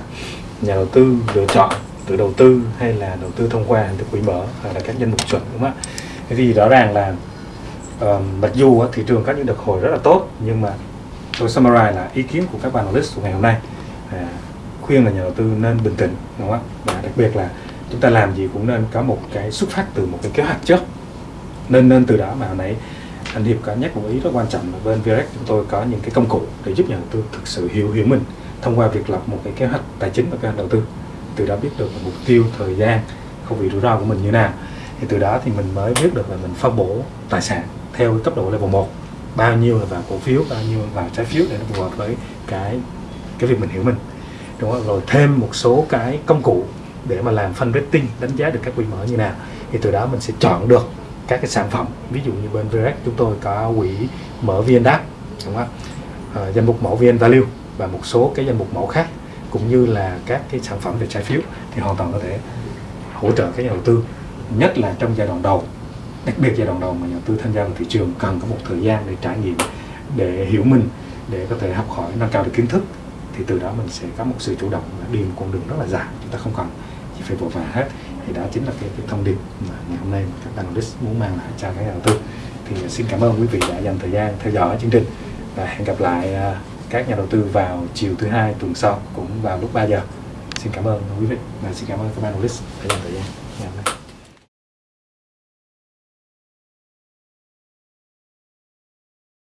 nhà đầu tư lựa chọn tự đầu tư hay là đầu tư thông qua hình thức quỹ mở hoặc là các danh mục chuẩn đúng không ạ? Thế thì rõ ràng là uh, mặc dù uh, thị trường có những đợt hồi rất là tốt nhưng mà tôi summarize là ý kiến của các bạn analyst của ngày hôm nay. À, khuyên là nhà đầu tư nên bình tĩnh đúng không ạ? Và đặc biệt là chúng ta làm gì cũng nên có một cái xuất phát từ một cái kế hoạch trước. Nên nên từ đó mà hồi nãy anh Hiệp có nhắc một ý rất quan trọng là bên Virex chúng tôi có những cái công cụ để giúp nhà đầu tư thực sự hiểu hiểu mình thông qua việc lập một cái kế hoạch tài chính và kế hoạch đầu tư. Từ đó biết được mục tiêu thời gian không bị rủi ro của mình như nào. Thì từ đó thì mình mới biết được là mình phân bổ tài sản theo cấp độ level 1 bao nhiêu là vào cổ phiếu bao nhiêu là vào trái phiếu để nó phù hợp với cái cái việc mình hiểu mình. Đúng không? rồi thêm một số cái công cụ để mà làm phân rating đánh giá được các quỹ mở như nào. Thì từ đó mình sẽ chọn được các cái sản phẩm. Ví dụ như bên VREX chúng tôi có quỹ mở VNDAX đúng không? À, danh mục mẫu VN Value và một số cái danh mục mẫu khác cũng như là các cái sản phẩm về trái phiếu thì hoàn toàn có thể hỗ trợ các nhà đầu tư nhất là trong giai đoạn đầu đặc biệt giai đoạn đầu mà nhà đầu tư tham gia vào thị trường cần có một thời gian để trải nghiệm để hiểu mình để có thể học hỏi nâng cao được kiến thức thì từ đó mình sẽ có một sự chủ động đi một con đường rất là dài. Chúng ta không cần chỉ phải vội vàng hết. Thì đó chính là cái, cái thông điệp mà ngày hôm nay các analyst muốn mang lại cho các nhà đầu tư. Thì à, xin cảm ơn quý vị đã dành thời gian theo dõi chương trình và hẹn gặp lại à, các nhà đầu tư vào chiều thứ hai tuần sau cũng vào lúc 3 giờ. Xin cảm ơn quý vị và xin cảm ơn các analyst đã dành thời gian.